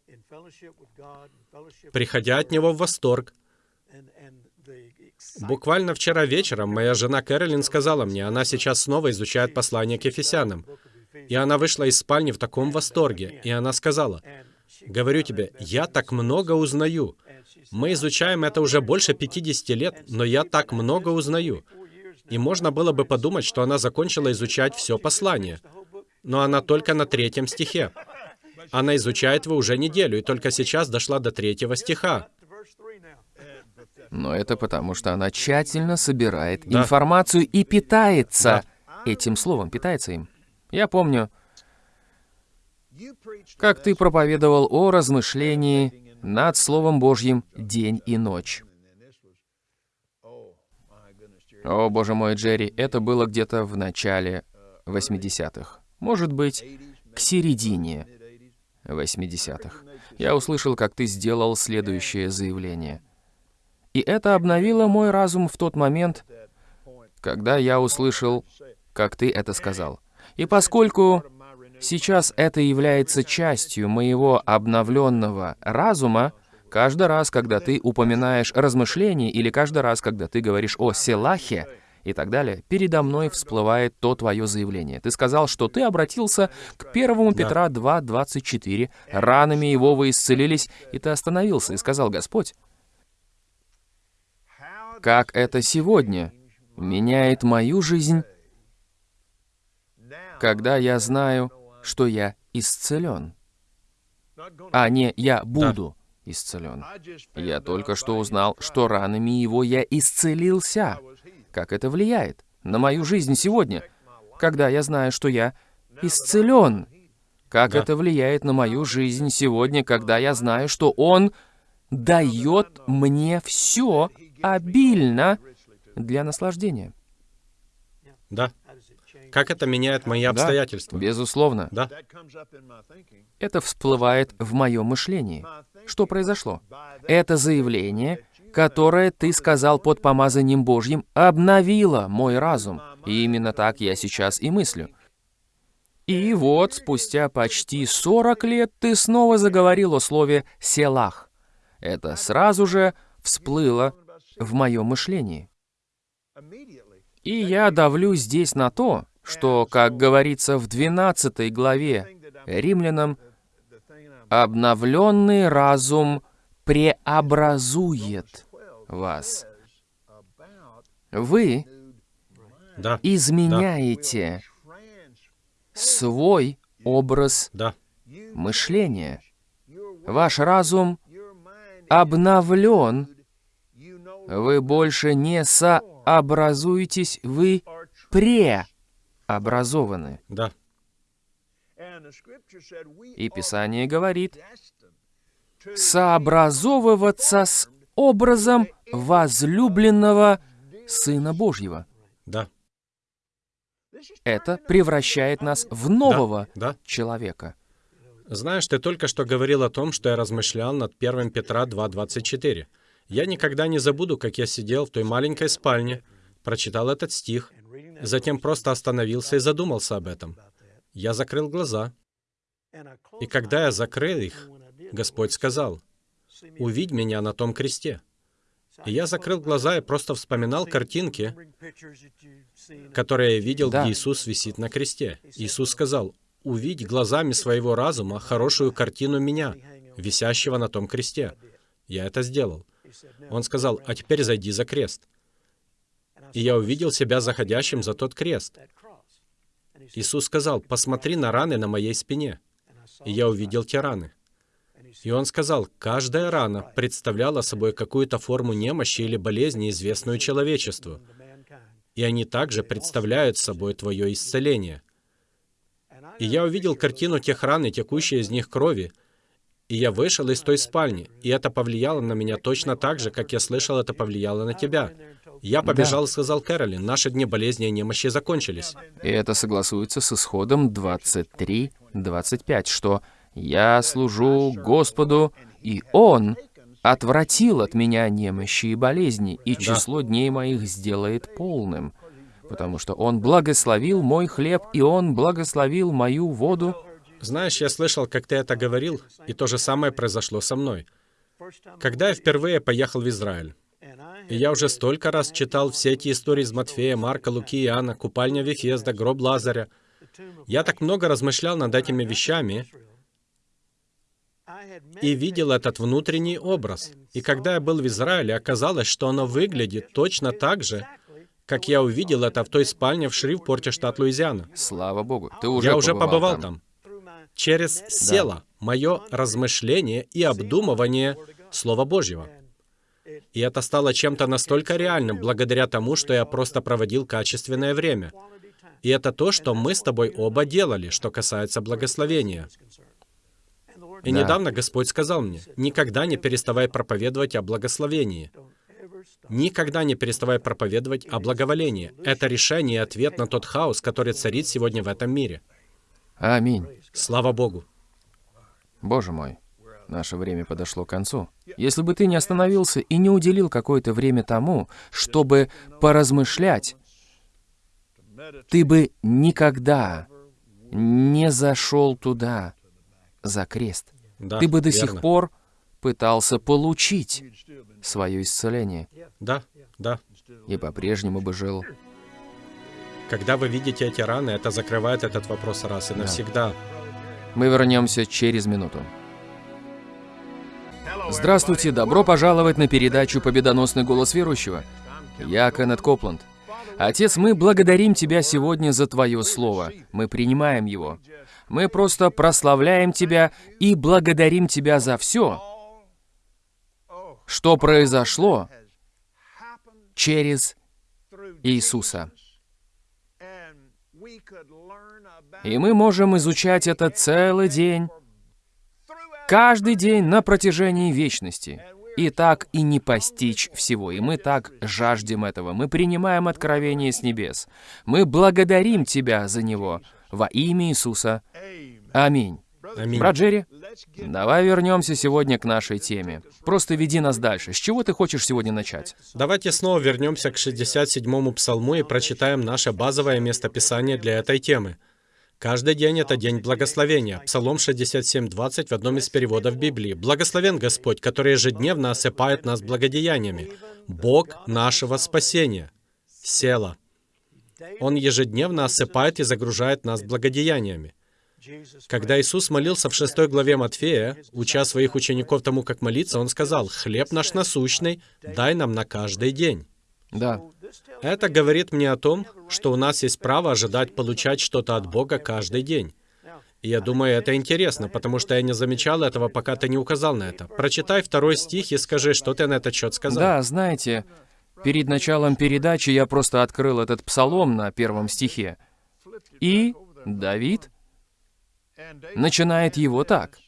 приходя от Него в восторг, Буквально вчера вечером моя жена Кэролин сказала мне, она сейчас снова изучает послание к Ефесянам. И она вышла из спальни в таком восторге, и она сказала, «Говорю тебе, я так много узнаю. Мы изучаем это уже больше 50 лет, но я так много узнаю». И можно было бы подумать, что она закончила изучать все послание. Но она только на третьем стихе. Она изучает его уже неделю, и только сейчас дошла до третьего стиха. Но это потому, что она тщательно собирает Да. информацию и питается этим словом, питается им. Я помню, как ты проповедовал о размышлении над Словом Божьим день и ночь. О, боже мой, Джерри, это было где-то в начале 80-х. Может быть, к середине 80-х. Я услышал, как ты сделал следующее заявление. И это обновило мой разум в тот момент, когда я услышал, как ты это сказал. И поскольку сейчас это является частью моего обновленного разума, каждый раз, когда ты упоминаешь размышления или каждый раз, когда ты говоришь о Селахе и так далее, передо мной всплывает то твое заявление. Ты сказал, что ты обратился к 1 Петра 2.24, ранами его вы исцелились, и ты остановился и сказал, Господь, как это сегодня меняет мою жизнь, когда я знаю, что я исцелен, а не я буду исцелен. Я только что узнал, что ранами его я исцелился. Как это влияет на мою жизнь сегодня, когда я знаю, что я исцелен? Как Да. это влияет на мою жизнь сегодня, когда я знаю, что Он дает мне все обильно для наслаждения? Да. Как это меняет мои Да, обстоятельства? безусловно. Да. Это всплывает в моем мышлении. Что произошло? Это заявление, которое ты сказал под помазанием Божьим, обновило мой разум. И именно так я сейчас и мыслю. И вот, спустя почти 40 лет, ты снова заговорил о слове «селах». Это сразу же всплыло в моем мышлении. И я давлю здесь на то, что, как говорится в 12 главе Римлянам, обновленный разум преобразует вас. Вы Да. изменяете свой образ Да. мышления. Ваш разум обновлен. Вы больше не сообразуетесь, вы преобразованы. Да. И Писание говорит, сообразовываться с образом возлюбленного Сына Божьего. Да. Это превращает нас в нового Да. человека. Знаешь, ты только что говорил о том, что я размышлял над 1 Петра 2.24. Я никогда не забуду, как я сидел в той маленькой спальне, прочитал этот стих, затем просто остановился и задумался об этом. Я закрыл глаза, и когда я закрыл их, Господь сказал, «Увидь меня на том кресте». И я закрыл глаза и просто вспоминал картинки, которые я видел, Да. где Иисус висит на кресте. Иисус сказал, «Увидь глазами своего разума хорошую картину меня, висящего на том кресте». Я это сделал. Он сказал, «А теперь зайди за крест». И я увидел себя заходящим за тот крест. Иисус сказал, «Посмотри на раны на моей спине». И я увидел те раны. И он сказал, каждая рана представляла собой какую-то форму немощи или болезни, известную человечеству. И они также представляют собой твое исцеление. И я увидел картину тех ран и текущей из них крови. И я вышел из той спальни, и это повлияло на меня точно так же, как я слышал, это повлияло на тебя. Я побежал и сказал Кэролин, наши дни болезни и немощи закончились. И это согласуется с исходом 23-25, что «Я служу Господу, и Он отвратил от меня немощи и болезни, и число дней моих сделает полным. Потому что Он благословил мой хлеб, и Он благословил мою воду. Знаешь, я слышал, как ты это говорил, и то же самое произошло со мной. Когда я впервые поехал в Израиль, я уже столько раз читал все эти истории из Матфея, Марка, Луки, Иоанна, купальня Вифезда, гроб Лазаря. Я так много размышлял над этими вещами и видел этот внутренний образ. И когда я был в Израиле, оказалось, что оно выглядит точно так же, как я увидел это в той спальне в Шривпорте, штат Луизиана. Слава Богу, ты уже Я уже побывал там. там. Через село мое размышление и обдумывание Слова Божьего. И это стало чем-то настолько реальным, благодаря тому, что я просто проводил качественное время. И это то, что мы с тобой оба делали, что касается благословения. И Да. недавно Господь сказал мне, никогда не переставай проповедовать о благословении. Никогда не переставай проповедовать о благоволении. Это решение и ответ на тот хаос, который царит сегодня в этом мире. Аминь. Слава Богу. Боже мой, наше время подошло к концу. Если бы ты не остановился и не уделил какое-то время тому, чтобы поразмышлять, ты бы никогда не зашел туда за крест. Да, ты бы до верно. сих пор пытался получить свое исцеление Да, да. и по-прежнему бы жил. Когда вы видите эти раны, это закрывает этот вопрос раз и навсегда. Мы вернемся через минуту. Здравствуйте, добро пожаловать на передачу «Победоносный голос верующего». Я Кеннет Копланд. Отец, мы благодарим Тебя сегодня за Твое Слово. Мы принимаем его. Мы просто прославляем Тебя и благодарим Тебя за все, что произошло через Иисуса. И мы можем изучать это целый день, каждый день на протяжении вечности. И так и не постичь всего. И мы так жаждем этого. Мы принимаем откровение с небес. Мы благодарим Тебя за него во имя Иисуса. Аминь. Аминь. Брат Джерри, давай вернемся сегодня к нашей теме. Просто веди нас дальше. С чего ты хочешь сегодня начать? Давайте снова вернемся к 67-му псалму и прочитаем наше базовое местописание для этой темы. Каждый день это день благословения. Псалом 67.20 в одном из переводов Библии. «Благословен Господь, который ежедневно осыпает нас благодеяниями. Бог нашего спасения». Села. Он ежедневно осыпает и загружает нас благодеяниями. Когда Иисус молился в 6 главе Матфея, уча своих учеников тому, как молиться, Он сказал, «Хлеб наш насущный, дай нам на каждый день». Да. Это говорит мне о том, что у нас есть право ожидать получать что-то от Бога каждый день. И я думаю, это интересно, потому что я не замечал этого, пока ты не указал на это. Прочитай второй стих и скажи, что ты на этот счет сказал. Да, знаете, перед началом передачи я просто открыл этот псалом на первом стихе. И Давид начинает его так.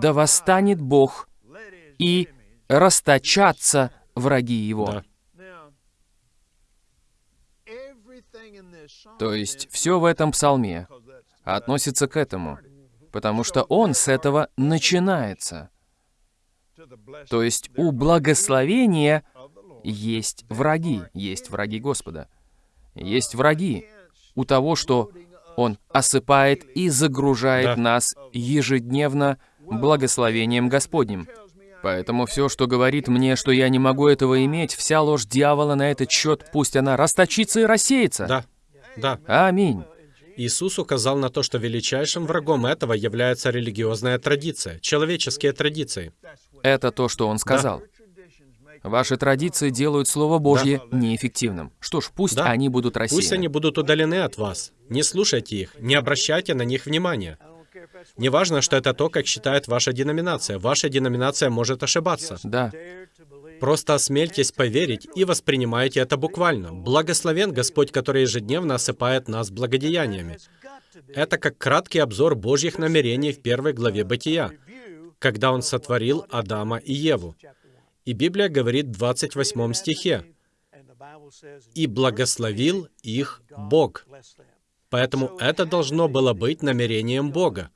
«Да восстанет Бог, и расточатся враги его». Да. То есть все в этом псалме относится к этому, потому что он с этого начинается. То есть у благословения есть враги, есть враги Господа. Есть враги у того, что Он осыпает и загружает Да. нас ежедневно благословением Господним. Поэтому все, что говорит мне, что я не могу этого иметь, вся ложь дьявола на этот счет, пусть она расточится и рассеется. Да, да. Аминь. Иисус указал на то, что величайшим врагом этого является религиозная традиция, человеческие традиции. Это то, что он сказал. Ваши традиции делают Слово Божье неэффективным. Что ж, пусть Да. они будут рассеяны. Пусть они будут удалены от вас. Не слушайте их, не обращайте на них внимания. Неважно, что это то, как считает ваша деноминация. Ваша деноминация может ошибаться. Да, Просто осмельтесь поверить и воспринимайте это буквально. Благословен Господь, который ежедневно осыпает нас благодеяниями. Это как краткий обзор Божьих намерений в первой главе Бытия, когда Он сотворил Адама и Еву. И Библия говорит в 28 стихе, «И благословил их Бог». Поэтому это должно было быть намерением Бога.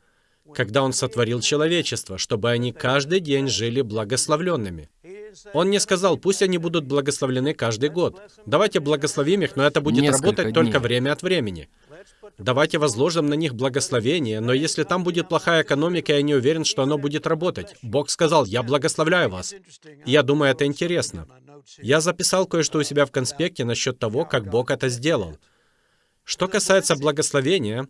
когда Он сотворил человечество, чтобы они каждый день жили благословленными. Он не сказал, пусть они будут благословлены каждый год. Давайте благословим их, но это будет Несколько работать только дней. время от времени. Давайте возложим на них благословение, но если там будет плохая экономика, я не уверен, что оно будет работать. Бог сказал, я благословляю вас. И я думаю, это интересно. Я записал кое-что у себя в конспекте насчет того, как Бог это сделал. Что касается благословения,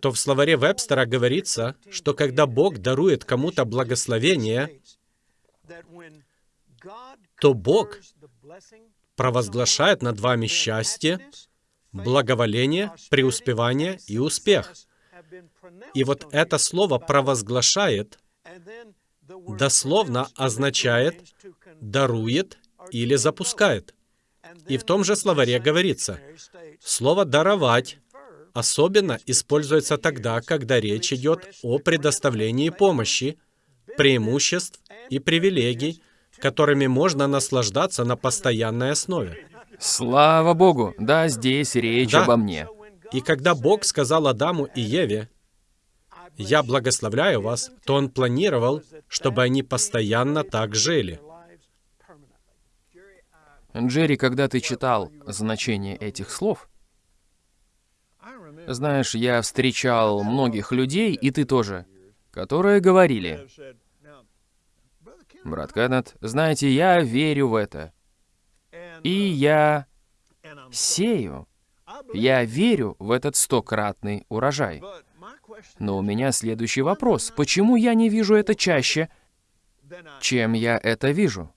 то в словаре Вебстера говорится, что когда Бог дарует кому-то благословение, то Бог провозглашает над вами счастье, благоволение, преуспевание и успех. И вот это слово «провозглашает» дословно означает «дарует» или «запускает». И в том же словаре говорится, слово «даровать» особенно используется тогда, когда речь идет о предоставлении помощи, преимуществ и привилегий, которыми можно наслаждаться на постоянной основе. Слава Богу, да, здесь речь Да. обо мне. И когда Бог сказал Адаму и Еве, «Я благословляю вас», то Он планировал, чтобы они постоянно так жили. Джерри, когда ты читал значение этих слов, знаешь, я встречал многих людей, и ты тоже, которые говорили, брат Кеннет, знаете, я верю в это, и я сею, я верю в этот стократный урожай. Но у меня следующий вопрос. Почему я не вижу это чаще, чем я это вижу?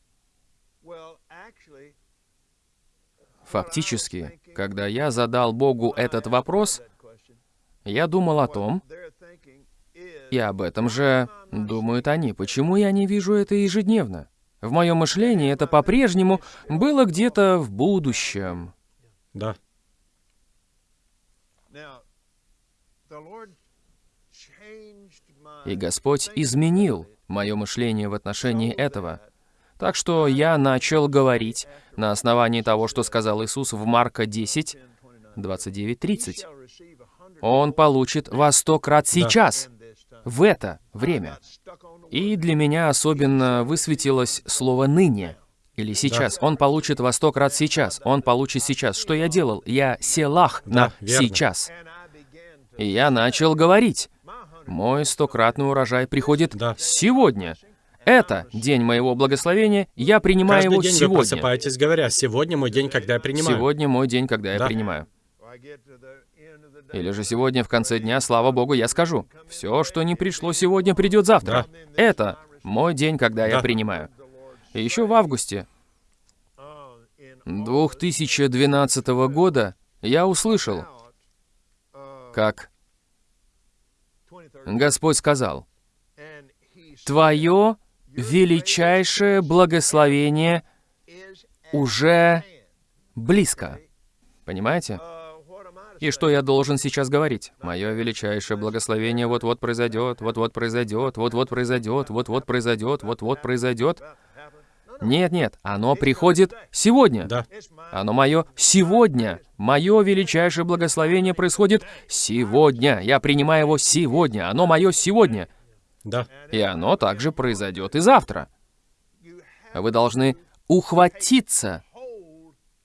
Фактически, когда я задал Богу этот вопрос, я думал о том, и об этом же думают они. Почему я не вижу это ежедневно? В моем мышлении это по-прежнему было где-то в будущем. Да. И Господь изменил мое мышление в отношении этого. Так что я начал говорить на основании того, что сказал Иисус в Марка 10, 29-30. Он получит во сто крат сейчас, в это время. И для меня особенно высветилось слово «ныне» или «сейчас». Он получит во сто крат сейчас. Он получит сейчас. Что я делал? Я селах на верно. сейчас. И я начал говорить. Мой стократный урожай приходит Да. сегодня. Это день моего благословения, я принимаю Каждый его день вы сегодня. просыпаетесь, говоря, «Сегодня мой день, когда я принимаю». Сегодня мой день, когда я Да. принимаю. Или же сегодня в конце дня, слава Богу, я скажу, все, что не пришло сегодня, придет завтра. Это мой день, когда я Да. принимаю. И еще в августе 2012 года я услышал, как Господь сказал, «Твое величайшее благословение уже близко». Понимаете? И что я должен сейчас говорить? Мое величайшее благословение вот-вот произойдет, вот-вот произойдет, вот-вот произойдет, вот-вот произойдет, вот-вот произойдет. Нет, нет, оно приходит сегодня. Да. Оно мое сегодня. Мое величайшее благословение происходит сегодня. Я принимаю его сегодня. Оно мое сегодня. Да. И оно также произойдет и завтра. Вы должны ухватиться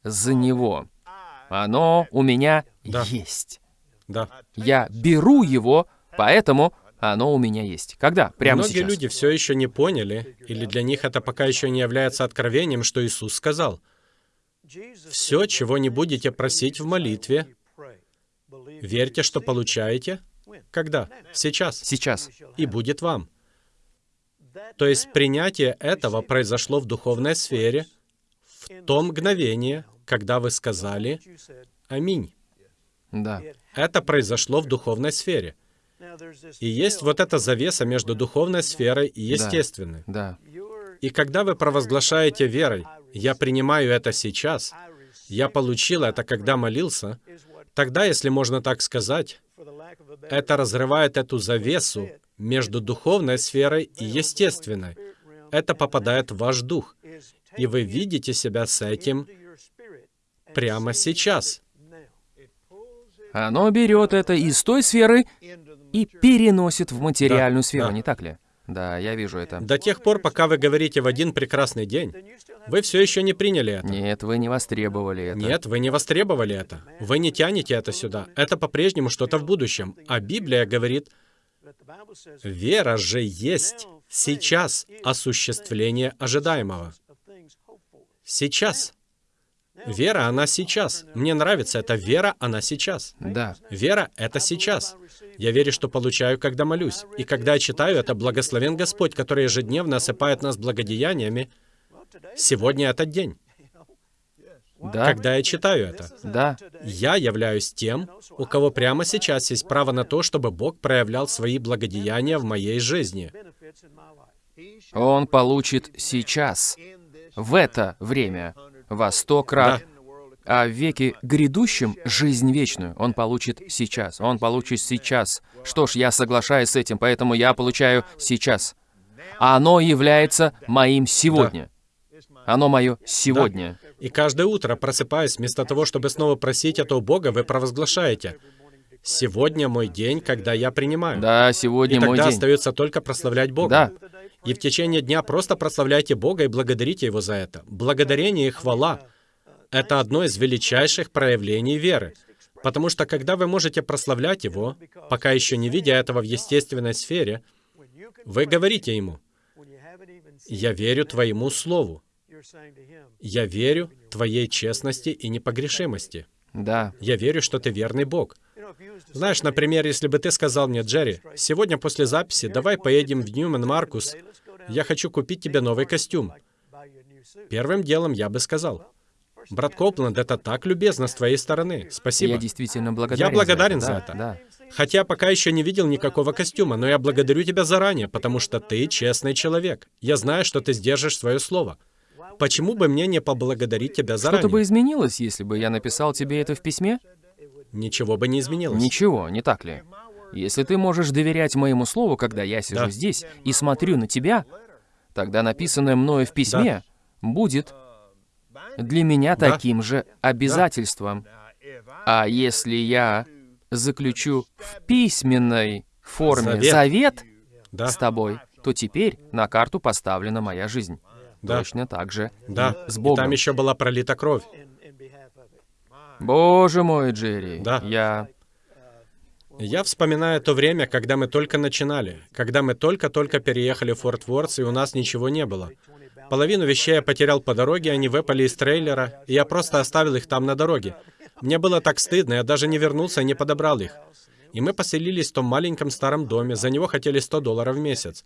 за него. Оно у меня Да. есть. Да. Я беру его, поэтому оно у меня есть. Когда? Прямо Многие сейчас. люди все еще не поняли, или для них это пока еще не является откровением, что Иисус сказал. Все, чего не будете просить в молитве, верьте, что получаете. Когда? Сейчас. Сейчас. И будет вам. То есть принятие этого произошло в духовной сфере в то мгновение, когда вы сказали «Аминь». Да. Это произошло в духовной сфере. И есть вот эта завеса между духовной сферой и естественной. Да. И когда вы провозглашаете верой, «Я принимаю это сейчас», «Я получил это, когда молился», тогда, если можно так сказать, это разрывает эту завесу между духовной сферой и естественной. Это попадает в ваш дух. И вы видите себя с этим прямо сейчас. Оно берет это из той сферы и переносит в материальную Да, сферу, да. не так ли? Да, я вижу это. До тех пор, пока вы говорите в один прекрасный день, вы все еще не приняли это. Нет, вы не востребовали это. Нет, вы не востребовали это. Вы не тянете это сюда. Это по-прежнему что-то в будущем. А Библия говорит, вера же есть сейчас осуществление ожидаемого. Сейчас. Вера, она сейчас. Мне нравится эта вера, она сейчас. Да. Вера — это сейчас. Я верю, что получаю, когда молюсь. И когда я читаю это, благословен Господь, который ежедневно осыпает нас благодеяниями. Сегодня этот день. Да. Когда я читаю это, Да. я являюсь тем, у кого прямо сейчас есть право на то, чтобы Бог проявлял свои благодеяния в моей жизни. Он получит сейчас, в это время, во сто крат, а в веке грядущем жизнь вечную он получит сейчас. Он получит сейчас. Что ж, я соглашаюсь с этим, поэтому я получаю сейчас. А оно является моим сегодня. Оно мое сегодня. И каждое утро, просыпаясь, вместо того, чтобы снова просить это у Бога, вы провозглашаете, «Сегодня мой день, когда я принимаю». Да, И сегодня мой тогда день. остается только прославлять Бога. Да. И в течение дня просто прославляйте Бога и благодарите Его за это. Благодарение и хвала — это одно из величайших проявлений веры. Потому что когда вы можете прославлять Его, пока еще не видя этого в естественной сфере, вы говорите Ему, «Я верю Твоему Слову. Я верю Твоей честности и непогрешимости. Да. Я верю, что Ты верный Бог». Знаешь, например, если бы ты сказал мне, Джерри, сегодня после записи давай поедем в Ньюман Маркус, я хочу купить тебе новый костюм. Первым делом я бы сказал, брат Копланд, это так любезно с твоей стороны, спасибо. Я действительно благодарен. Я благодарен за за это. это. Да. Хотя пока еще не видел никакого костюма, но я благодарю тебя заранее, потому что ты честный человек. Я знаю, что ты сдержишь свое слово. Почему бы мне не поблагодарить тебя Что-то бы заранее? изменилось, если бы я написал тебе это в письме? Ничего бы не изменилось. Ничего, не так ли? Если ты можешь доверять моему слову, когда я сижу Да. здесь и смотрю на тебя, тогда написанное мною в письме будет для меня Да. таким же обязательством. А если я заключу в письменной форме Завет. завет Да, с тобой, то теперь на карту поставлена моя жизнь. Да. Точно так же да. и с И Богом. там еще была пролита кровь. Боже мой, Джерри, Да. я... Я вспоминаю то время, когда мы только начинали, когда мы только-только переехали в Форт Ворс, и у нас ничего не было. Половину вещей я потерял по дороге, они выпали из трейлера, и я просто оставил их там на дороге. Мне было так стыдно, я даже не вернулся и не подобрал их. И мы поселились в том маленьком старом доме, за него хотели 100 долларов в месяц.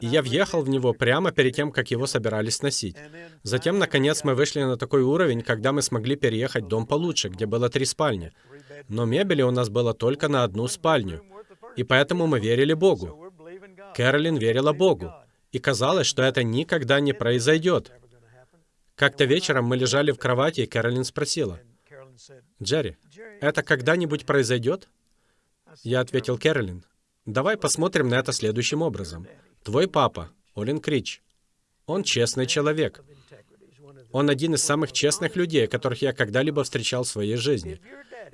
И я въехал в него прямо перед тем, как его собирались сносить. Затем, наконец, мы вышли на такой уровень, когда мы смогли переехать в дом получше, где было три спальни. Но мебели у нас было только на одну спальню. И поэтому мы верили Богу. Кэролин верила Богу. И казалось, что это никогда не произойдет. Как-то вечером мы лежали в кровати, и Кэролин спросила, «Джерри, это когда-нибудь произойдет?» Я ответил Кэролин, «Давай посмотрим на это следующим образом. Твой папа, Олин Крич, он честный человек. Он один из самых честных людей, которых я когда-либо встречал в своей жизни.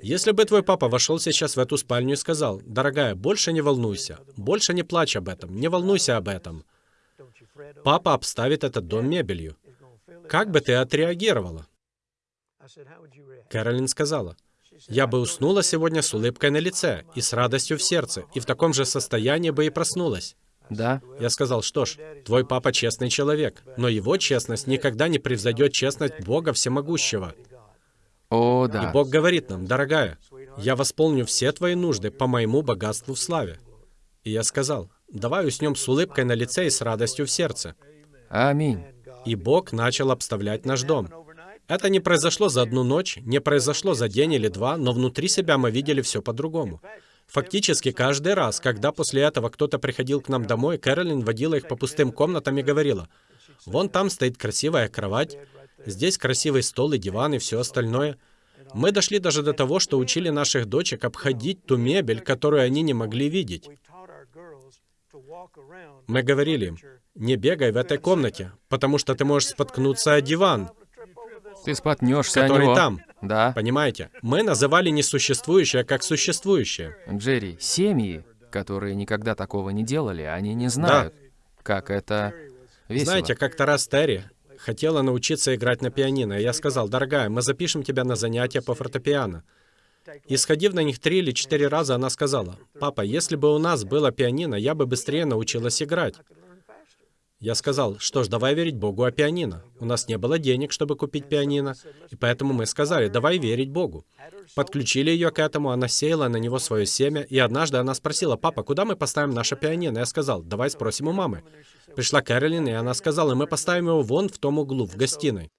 Если бы твой папа вошел сейчас в эту спальню и сказал, «Дорогая, больше не волнуйся, больше не плачь об этом, не волнуйся об этом», папа обставит этот дом мебелью. Как бы ты отреагировала? Кэролин сказала, «Я бы уснула сегодня с улыбкой на лице и с радостью в сердце, и в таком же состоянии бы и проснулась». Да? Я сказал, что ж, твой папа честный человек, но его честность никогда не превзойдет честность Бога Всемогущего. О, И да. Бог говорит нам, дорогая, я восполню все твои нужды по моему богатству в славе. И я сказал, давай уснем с улыбкой на лице и с радостью в сердце. Аминь. И Бог начал обставлять наш дом. Это не произошло за одну ночь, не произошло за день или два, но внутри себя мы видели все по-другому. Фактически каждый раз, когда после этого кто-то приходил к нам домой, Кэролин водила их по пустым комнатам и говорила, «Вон там стоит красивая кровать, здесь красивый стол и диван и все остальное». Мы дошли даже до того, что учили наших дочек обходить ту мебель, которую они не могли видеть. Мы говорили им, не бегай в этой комнате, потому что ты можешь споткнуться о диван, Ты споткнешься о него. там. Да. Понимаете? Мы называли несуществующее как существующее. Джерри, семьи которые никогда такого не делали, они не знают, как это весело. Знаете, как-то раз Терри хотела научиться играть на пианино, и я сказал, дорогая, мы запишем тебя на занятия по фортепиано. И сходив на них три или четыре раза, она сказала, «Папа, если бы у нас было пианино, я бы быстрее научилась играть». Я сказал, что ж, давай верить Богу о пианино. У нас не было денег, чтобы купить пианино, и поэтому мы сказали, давай верить Богу. Подключили ее к этому, она сеяла на него свое семя, и однажды она спросила, папа, куда мы поставим наше пианино? Я сказал, давай спросим у мамы. Пришла Кэролин, и она сказала, мы поставим его вон в том углу, в гостиной.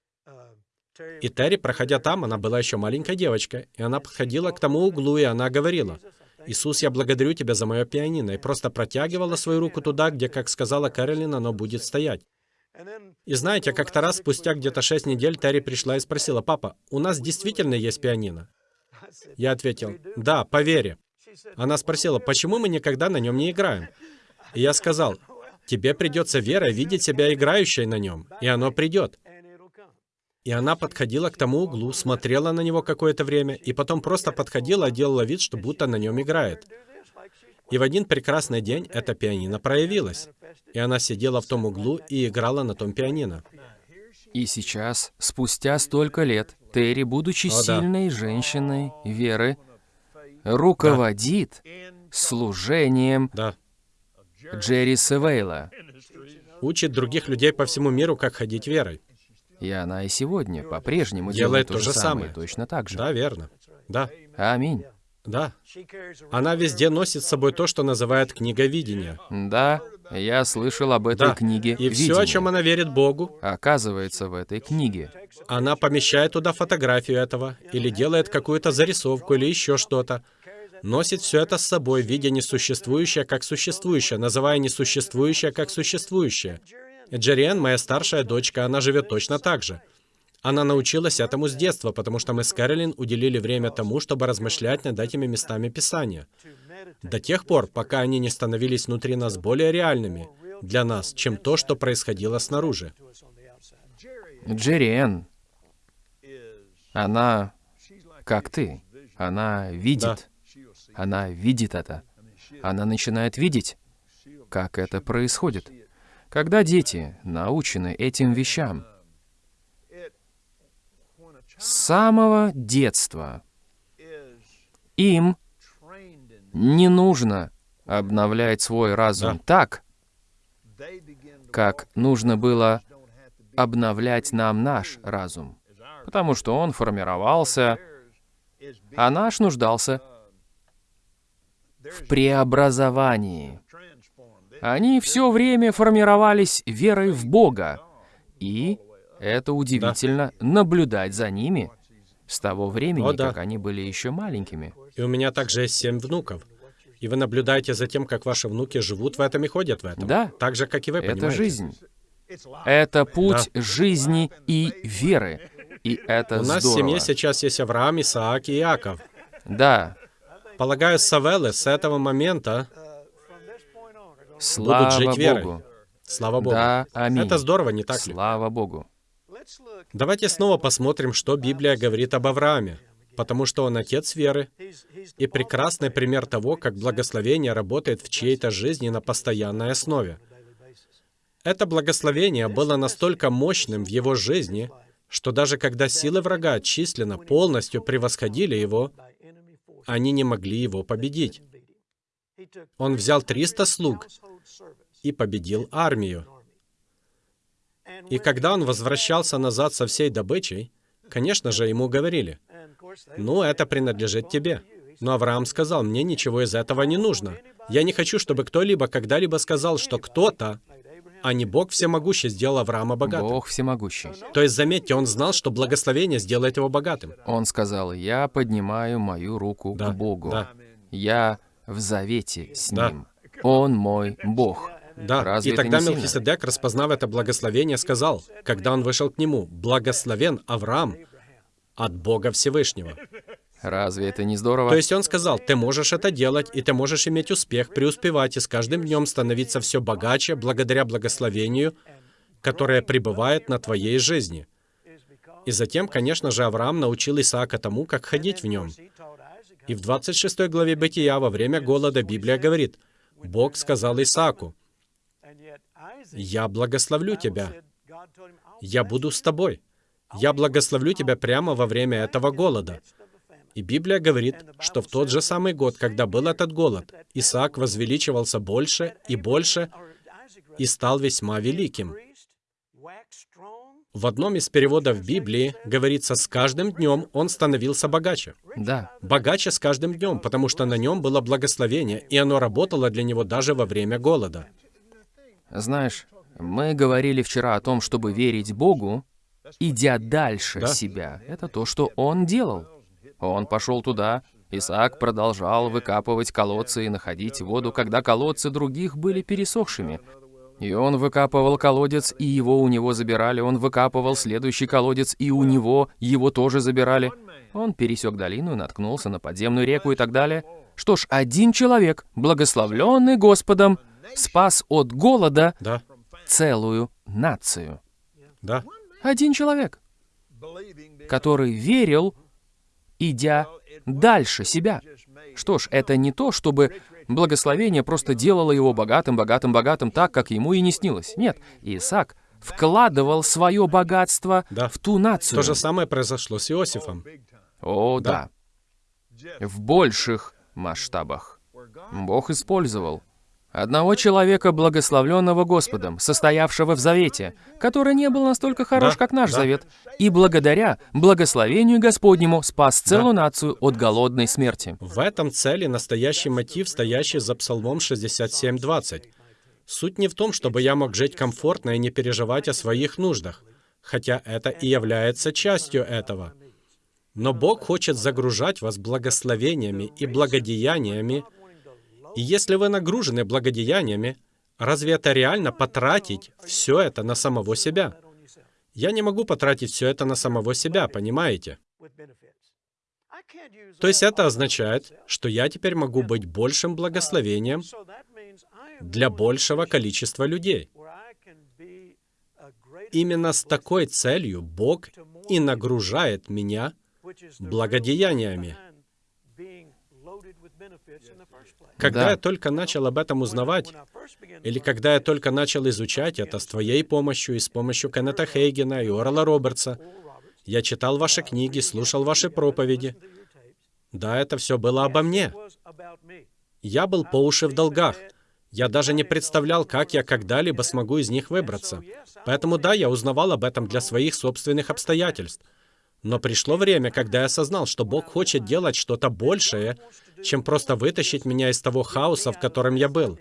И Терри, проходя там, она была еще маленькой девочкой, и она подходила к тому углу, и она говорила, «Иисус, я благодарю Тебя за мое пианино», и просто протягивала свою руку туда, где, как сказала Кэролин, оно будет стоять. И знаете, как-то раз, спустя где-то шесть недель, Терри пришла и спросила, «Папа, у нас действительно есть пианино?» Я ответил, «Да, по вере». Она спросила, «Почему мы никогда на нем не играем?» И я сказал, «Тебе придется вера видеть себя играющей на нем, и оно придет». И она подходила к тому углу, смотрела на него какое-то время, и потом просто подходила и делала вид, что будто на нем играет. И в один прекрасный день это пианино проявилось. И она сидела в том углу и играла на том пианино. И сейчас, спустя столько лет, Терри, будучи О, да. сильной женщиной веры, руководит служением Да. Джерри Севейла. Учит других людей по всему миру, как ходить верой. И она и сегодня по-прежнему Делает делает то то же самое, самое. точно так же. Да, верно. Да, Аминь. да. Она везде носит с собой то, что называют книга видения. Да, я слышал об этой Да. книге И все, о чем она верит Богу, Оказывается, в этой книге. она помещает туда фотографию этого, или делает какую-то зарисовку, или еще что-то. Носит все это с собой, видя несуществующее как существующее, называя несуществующее как существующее. И Джерриэн, моя старшая дочка, она живет точно так же. Она научилась этому с детства, потому что мы с Кэролин уделили время тому, чтобы размышлять над этими местами Писания. До тех пор, пока они не становились внутри нас более реальными для нас, чем то, что происходило снаружи. Джерри Энн, она как ты. Она видит. Она видит это. Она начинает видеть, как это происходит. Когда дети научены этим вещам, с самого детства им не нужно обновлять свой разум Да. так, как нужно было обновлять нам наш разум, потому что он формировался, а наш нуждался в преобразовании. Они все время формировались верой в Бога, и это удивительно наблюдать за ними с того времени, О, да. как они были еще маленькими. И у меня также есть семь внуков. И вы наблюдаете за тем, как ваши внуки живут в этом и ходят в этом. Да. Так же, как и вы, Это понимаете? жизнь. Это путь жизни и веры. И это У нас в здорово. семье сейчас есть Авраам, Исаак и Иаков. Да, Полагаю, Савеллы с этого момента, слава жить верой. Богу. слава Богу. Да, аминь. Это здорово, не так ли? Слава Богу. Давайте снова посмотрим, что Библия говорит об Аврааме. Потому что он отец веры и прекрасный пример того, как благословение работает в чьей-то жизни на постоянной основе. Это благословение было настолько мощным в его жизни, что даже когда силы врага численно полностью превосходили его, они не могли его победить. Он взял 300 слуг и победил армию. И когда он возвращался назад со всей добычей, конечно же, ему говорили, «Ну, это принадлежит тебе». Но Авраам сказал, «Мне ничего из этого не нужно. Я не хочу, чтобы кто-либо когда-либо сказал, что кто-то, а не Бог всемогущий, сделал Авраама богатым». Бог всемогущий. То есть, заметьте, он знал, что благословение сделает его богатым. Он сказал, я поднимаю мою руку Да, к Богу. да. Я в завете с Да. Ним. Он мой Бог. Да, Разве и тогда? Мелхиседек, распознав это благословение, сказал, когда он вышел к нему, «Благословен Авраам от Бога Всевышнего». Разве это не здорово? То есть он сказал, ты можешь это делать, и ты можешь иметь успех, преуспевать, и с каждым днем становиться все богаче благодаря благословению, которое пребывает на твоей жизни. И затем, конечно же, Авраам научил Исаака тому, как ходить в нем. И в 26 главе Бытия во время голода Библия говорит, Бог сказал Исааку, «Я благословлю тебя, я буду с тобой, я благословлю тебя прямо во время этого голода». И Библия говорит, что в тот же самый год, когда был этот голод, Исаак возвеличивался больше и больше и стал весьма великим. В одном из переводов Библии говорится, с каждым днем он становился богаче. Да. Богаче с каждым днем, потому что на нем было благословение, и оно работало для него даже во время голода. Знаешь, мы говорили вчера о том, чтобы верить Богу, идя дальше Да. себя. Это то, что он делал. Он пошел туда, Исаак продолжал выкапывать колодцы и находить воду, когда колодцы других были пересохшими. И он выкапывал колодец, и его у него забирали. Он выкапывал следующий колодец, и у него его тоже забирали. Он пересек долину и наткнулся на подземную реку и так далее. Что ж, один человек, благословленный Господом, спас от голода Да, целую нацию. да, Один человек, который верил, идя дальше себя. Что ж, это не то, чтобы благословение просто делало его богатым, богатым, богатым так, как ему и не снилось. Нет, Исаак вкладывал свое богатство Да. в ту нацию. то же самое произошло с Иосифом. О, да. В больших масштабах. Бог использовал одного человека, благословленного Господом, состоявшего в завете, который не был настолько хорош, Да, как наш да. завет, и благодаря благословению Господнему спас целую нацию от голодной смерти. В этом цели настоящий мотив, стоящий за Псалмом 67.20. Суть не в том, чтобы я мог жить комфортно и не переживать о своих нуждах, хотя это и является частью этого. Но Бог хочет загружать вас благословениями и благодеяниями, и если вы нагружены благодеяниями, разве это реально потратить все это на самого себя? Я не могу потратить все это на самого себя, понимаете? То есть это означает, что я теперь могу быть большим благословением для большего количества людей. Именно с такой целью Бог и нагружает меня благодеяниями. Когда Да. я только начал об этом узнавать, или когда я только начал изучать это с твоей помощью и с помощью Кеннета Хейгена и Орла Робертса, я читал ваши книги, слушал ваши проповеди. Да, это все было обо мне. Я был по уши в долгах. Я даже не представлял, как я когда-либо смогу из них выбраться. Поэтому да, я узнавал об этом для своих собственных обстоятельств. Но пришло время, когда я осознал, что Бог хочет делать что-то большее, чем просто вытащить меня из того хаоса, в котором я был.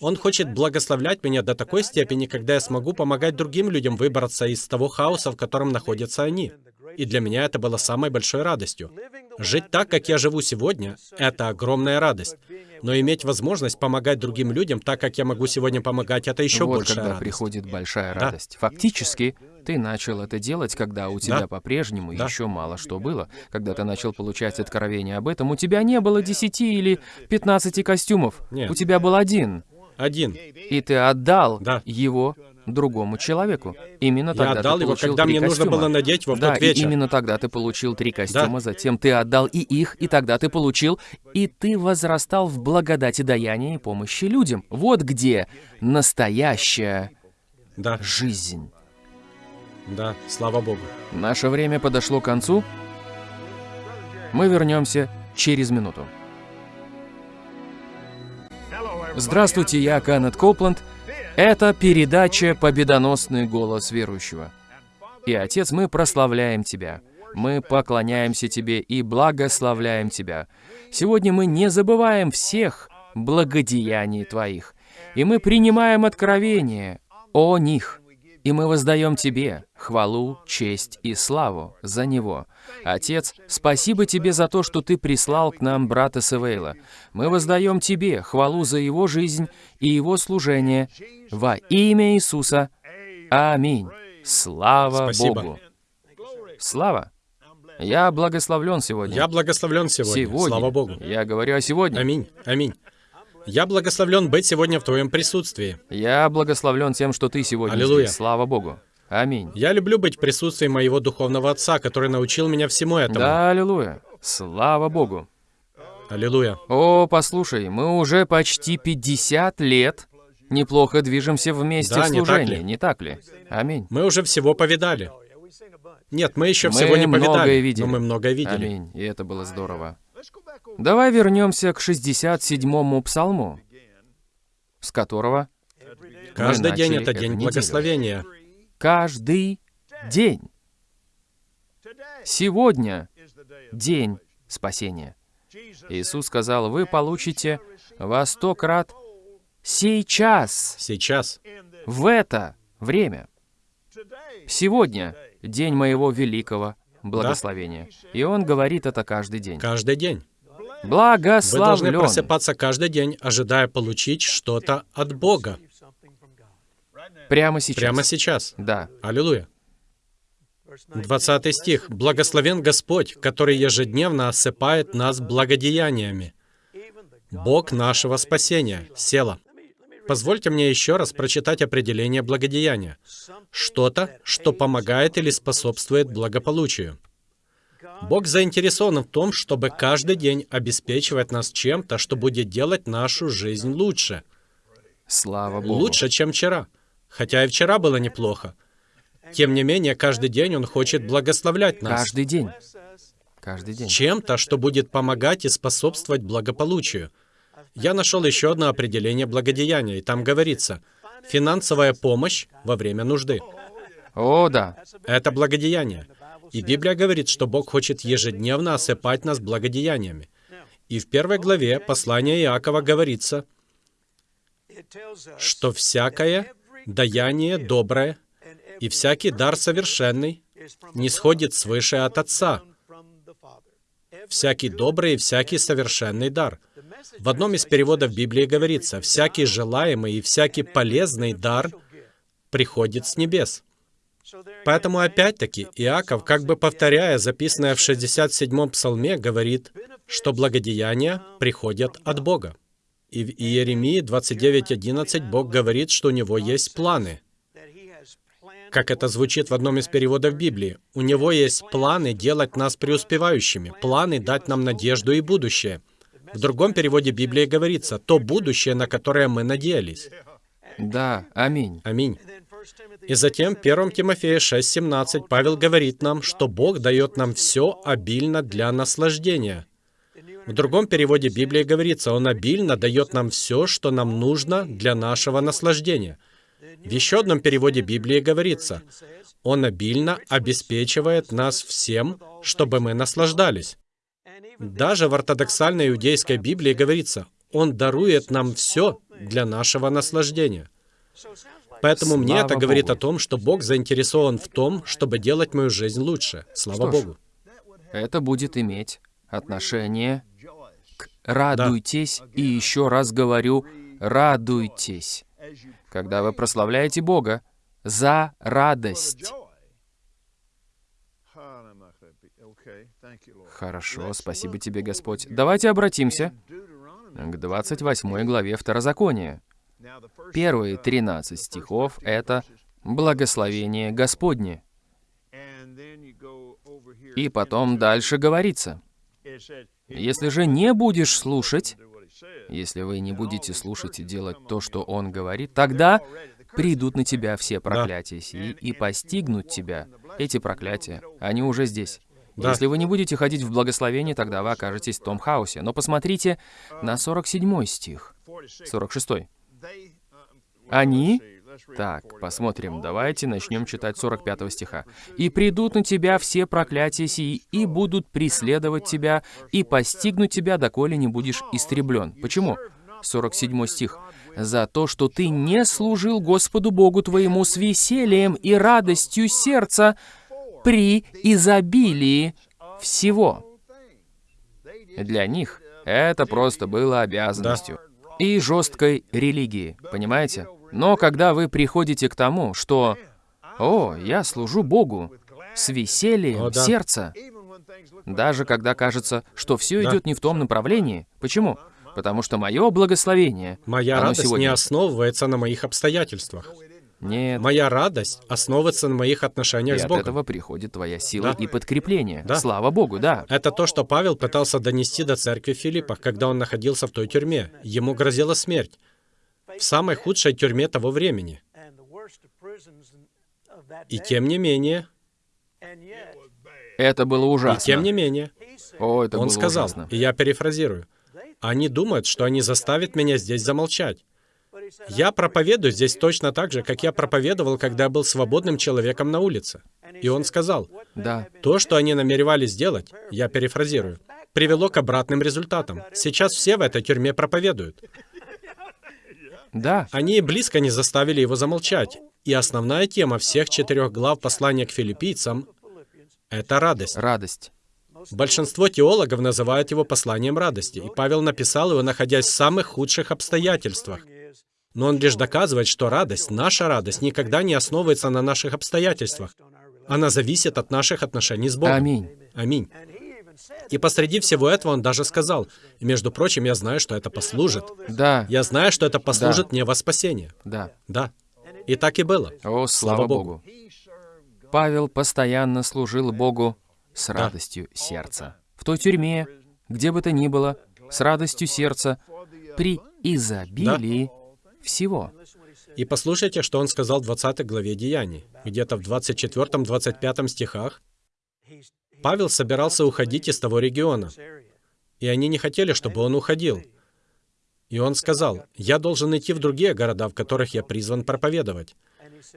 Он хочет благословлять меня до такой степени, когда я смогу помогать другим людям выбраться из того хаоса, в котором находятся они. И для меня это было самой большой радостью. Жить так, как я живу сегодня, это огромная радость. Но иметь возможность помогать другим людям так, как я могу сегодня помогать, это еще вот большая когда радость. приходит большая Да. радость. Фактически, ты начал это делать, когда у тебя Да. по-прежнему Да. еще мало что было. Когда ты начал получать откровения об этом, у тебя не было 10 или 15 костюмов. Нет. У тебя был один. Один. И ты отдал Да. его другому человеку. Именно Я тогда отдал ты его, получил когда три мне нужно костюма. было надеть его в да, тот и вечер. именно тогда ты получил три костюма, затем ты отдал и их, и тогда ты получил, и ты возрастал в благодати даяния и помощи людям. Вот где настоящая Да, жизнь. да, слава Богу. Наше время подошло к концу. Мы вернемся через минуту. Здравствуйте, я Канет Копланд. Это передача «Победоносный голос верующего». И, Отец, мы прославляем Тебя. Мы поклоняемся Тебе и благословляем Тебя. Сегодня мы не забываем всех благодеяний Твоих. И мы принимаем откровение о них. И мы воздаем Тебе хвалу, честь и славу за него. Отец, спасибо Тебе за то, что Ты прислал к нам брата Севейла. Мы воздаем Тебе хвалу за его жизнь и его служение во имя Иисуса. Аминь. Слава Спасибо. Богу. Слава. Я благословлен сегодня. Я благословлен сегодня. Сегодня. Слава Богу. Я говорю о сегодня. Аминь. Аминь. Я благословлен быть сегодня в Твоем присутствии. Я благословлен тем, что Ты сегодня Аллилуйя. здесь. Слава Богу. Аминь. Я люблю быть в присутствии моего духовного отца, который научил меня всему этому. Да, аллилуйя. Слава Богу. Аллилуйя. О, послушай, мы уже почти 50 лет неплохо движемся вместе Да, в не так служении, ли? не так ли? Аминь. Мы уже всего повидали. Нет, мы еще Мы всего не многое повидали, видели. но мы многое видели. Аминь. И это было здорово. Давай вернемся к 67-му псалму, с которого Каждый день это день неделю. благословения. каждый день. Сегодня день спасения. Иисус сказал, вы получите во сто крат сейчас, Сейчас. в это время. Сегодня день моего великого благословения. И Он говорит это каждый день. Каждый день. Вы должны Благословлен. просыпаться каждый день, ожидая получить что-то от Бога. Прямо сейчас. Прямо сейчас. Да. Аллилуйя. 20 стих. «Благословен Господь, который ежедневно осыпает нас благодеяниями. Бог нашего спасения». Села. Позвольте мне еще раз прочитать определение благодеяния. Что-то, что помогает или способствует благополучию. Бог заинтересован в том, чтобы каждый день обеспечивать нас чем-то, что будет делать нашу жизнь лучше. Слава Богу. Лучше, чем вчера. Хотя и вчера было неплохо. Тем не менее, каждый день Он хочет благословлять нас Каждый день. Каждый день. чем-то, что будет помогать и способствовать благополучию. Я нашел еще одно определение благодеяния, и там говорится «финансовая помощь во время нужды». О, да. Это благодеяние. И Библия говорит, что Бог хочет ежедневно осыпать нас благодеяниями. И в первой главе послания Иакова говорится, что всякое даяние доброе и всякий дар совершенный не сходит свыше от Отца. Всякий добрый и всякий совершенный дар. В одном из переводов Библии говорится, всякий желаемый и всякий полезный дар приходит с небес. Поэтому опять-таки Иаков, как бы повторяя записанное в 67-м псалме, говорит, что благодеяния приходят от Бога. И в Иеремии 29.11 Бог говорит, что у Него есть планы. Как это звучит в одном из переводов Библии. У Него есть планы делать нас преуспевающими, планы дать нам надежду и будущее. В другом переводе Библии говорится, то будущее, на которое мы надеялись. Да. Аминь. Аминь. И затем, 1 Тимофея 6.17, Павел говорит нам, что Бог дает нам все обильно для наслаждения. В другом переводе Библии говорится, Он обильно дает нам все, что нам нужно для нашего наслаждения. В еще одном переводе Библии говорится, Он обильно обеспечивает нас всем, чтобы мы наслаждались. Даже в ортодоксальной иудейской Библии говорится, Он дарует нам все для нашего наслаждения. Поэтому мне Слава это говорит Богу. о том, что Бог заинтересован в том, чтобы делать мою жизнь лучше. Слава Что Богу. Это будет иметь отношение к радуйтесь, и еще раз говорю, радуйтесь, когда вы прославляете Бога за радость. Хорошо, спасибо тебе, Господь. Давайте обратимся к 28 главе Второзакония. Первые 13 стихов — это благословение Господне. И потом дальше говорится. Если же не будешь слушать, если вы не будете слушать и делать то, что Он говорит, тогда придут на тебя все проклятия сии и постигнут тебя. Эти проклятия, они уже здесь. Да. Если вы не будете ходить в благословении, тогда вы окажетесь в том хаосе. Но посмотрите на 47 стих, 46. Они... Так, посмотрим, давайте начнем читать 45 стиха. «И придут на тебя все проклятия сии, и будут преследовать тебя, и постигнут тебя, доколе не будешь истреблен». Почему? 47 стих. «За то, что ты не служил Господу Богу твоему с весельем и радостью сердца при изобилии всего». Для них это просто было обязанностью. И жесткой религии, понимаете? Но когда вы приходите к тому, что «О, я служу Богу с весельем О, да. сердца», даже когда кажется, что все Да. идет не в том направлении. Почему? Потому что мое благословение, Моя радость не сегодня... основывается на моих обстоятельствах. Нет. Моя радость основывается на моих И отношениях с от Богом. этого приходит твоя сила Да. и подкрепление. Да. Слава Богу, да. Это то, что Павел пытался донести до церкви в Филиппах, когда он находился в той тюрьме. Ему грозила смерть. В самой худшей тюрьме того времени. И тем не менее, Это было и ужасно. тем не менее, О, это он было сказал, ужасно. и я перефразирую, они думают, что они заставят меня здесь замолчать. Я проповедую здесь точно так же, как я проповедовал, когда был свободным человеком на улице. И он сказал, Да. то, что они намеревались сделать, я перефразирую, привело к обратным результатам. Сейчас все в этой тюрьме проповедуют. Да. Они и близко не заставили его замолчать. И основная тема всех четырех глав послания к филиппийцам — это радость. Радость. Большинство теологов называют его посланием радости, и Павел написал его, находясь в самых худших обстоятельствах. Но он лишь доказывает, что радость, наша радость, никогда не основывается на наших обстоятельствах. Она зависит от наших отношений с Богом. Аминь. Аминь. И посреди всего этого он даже сказал, и, между прочим, я знаю, что это послужит. Да. Я знаю, что это послужит мне во спасение. Да. Да. И так и было. О, слава Слава Богу. Богу. Павел постоянно служил Богу с радостью сердца. В той тюрьме, где бы то ни было, с радостью сердца, при изобилии всего. И послушайте, что он сказал в 20 главе Деяний. Где-то в 24-25 стихах Павел собирался уходить из того региона, и они не хотели, чтобы он уходил. И он сказал, «Я должен идти в другие города, в которых я призван проповедовать.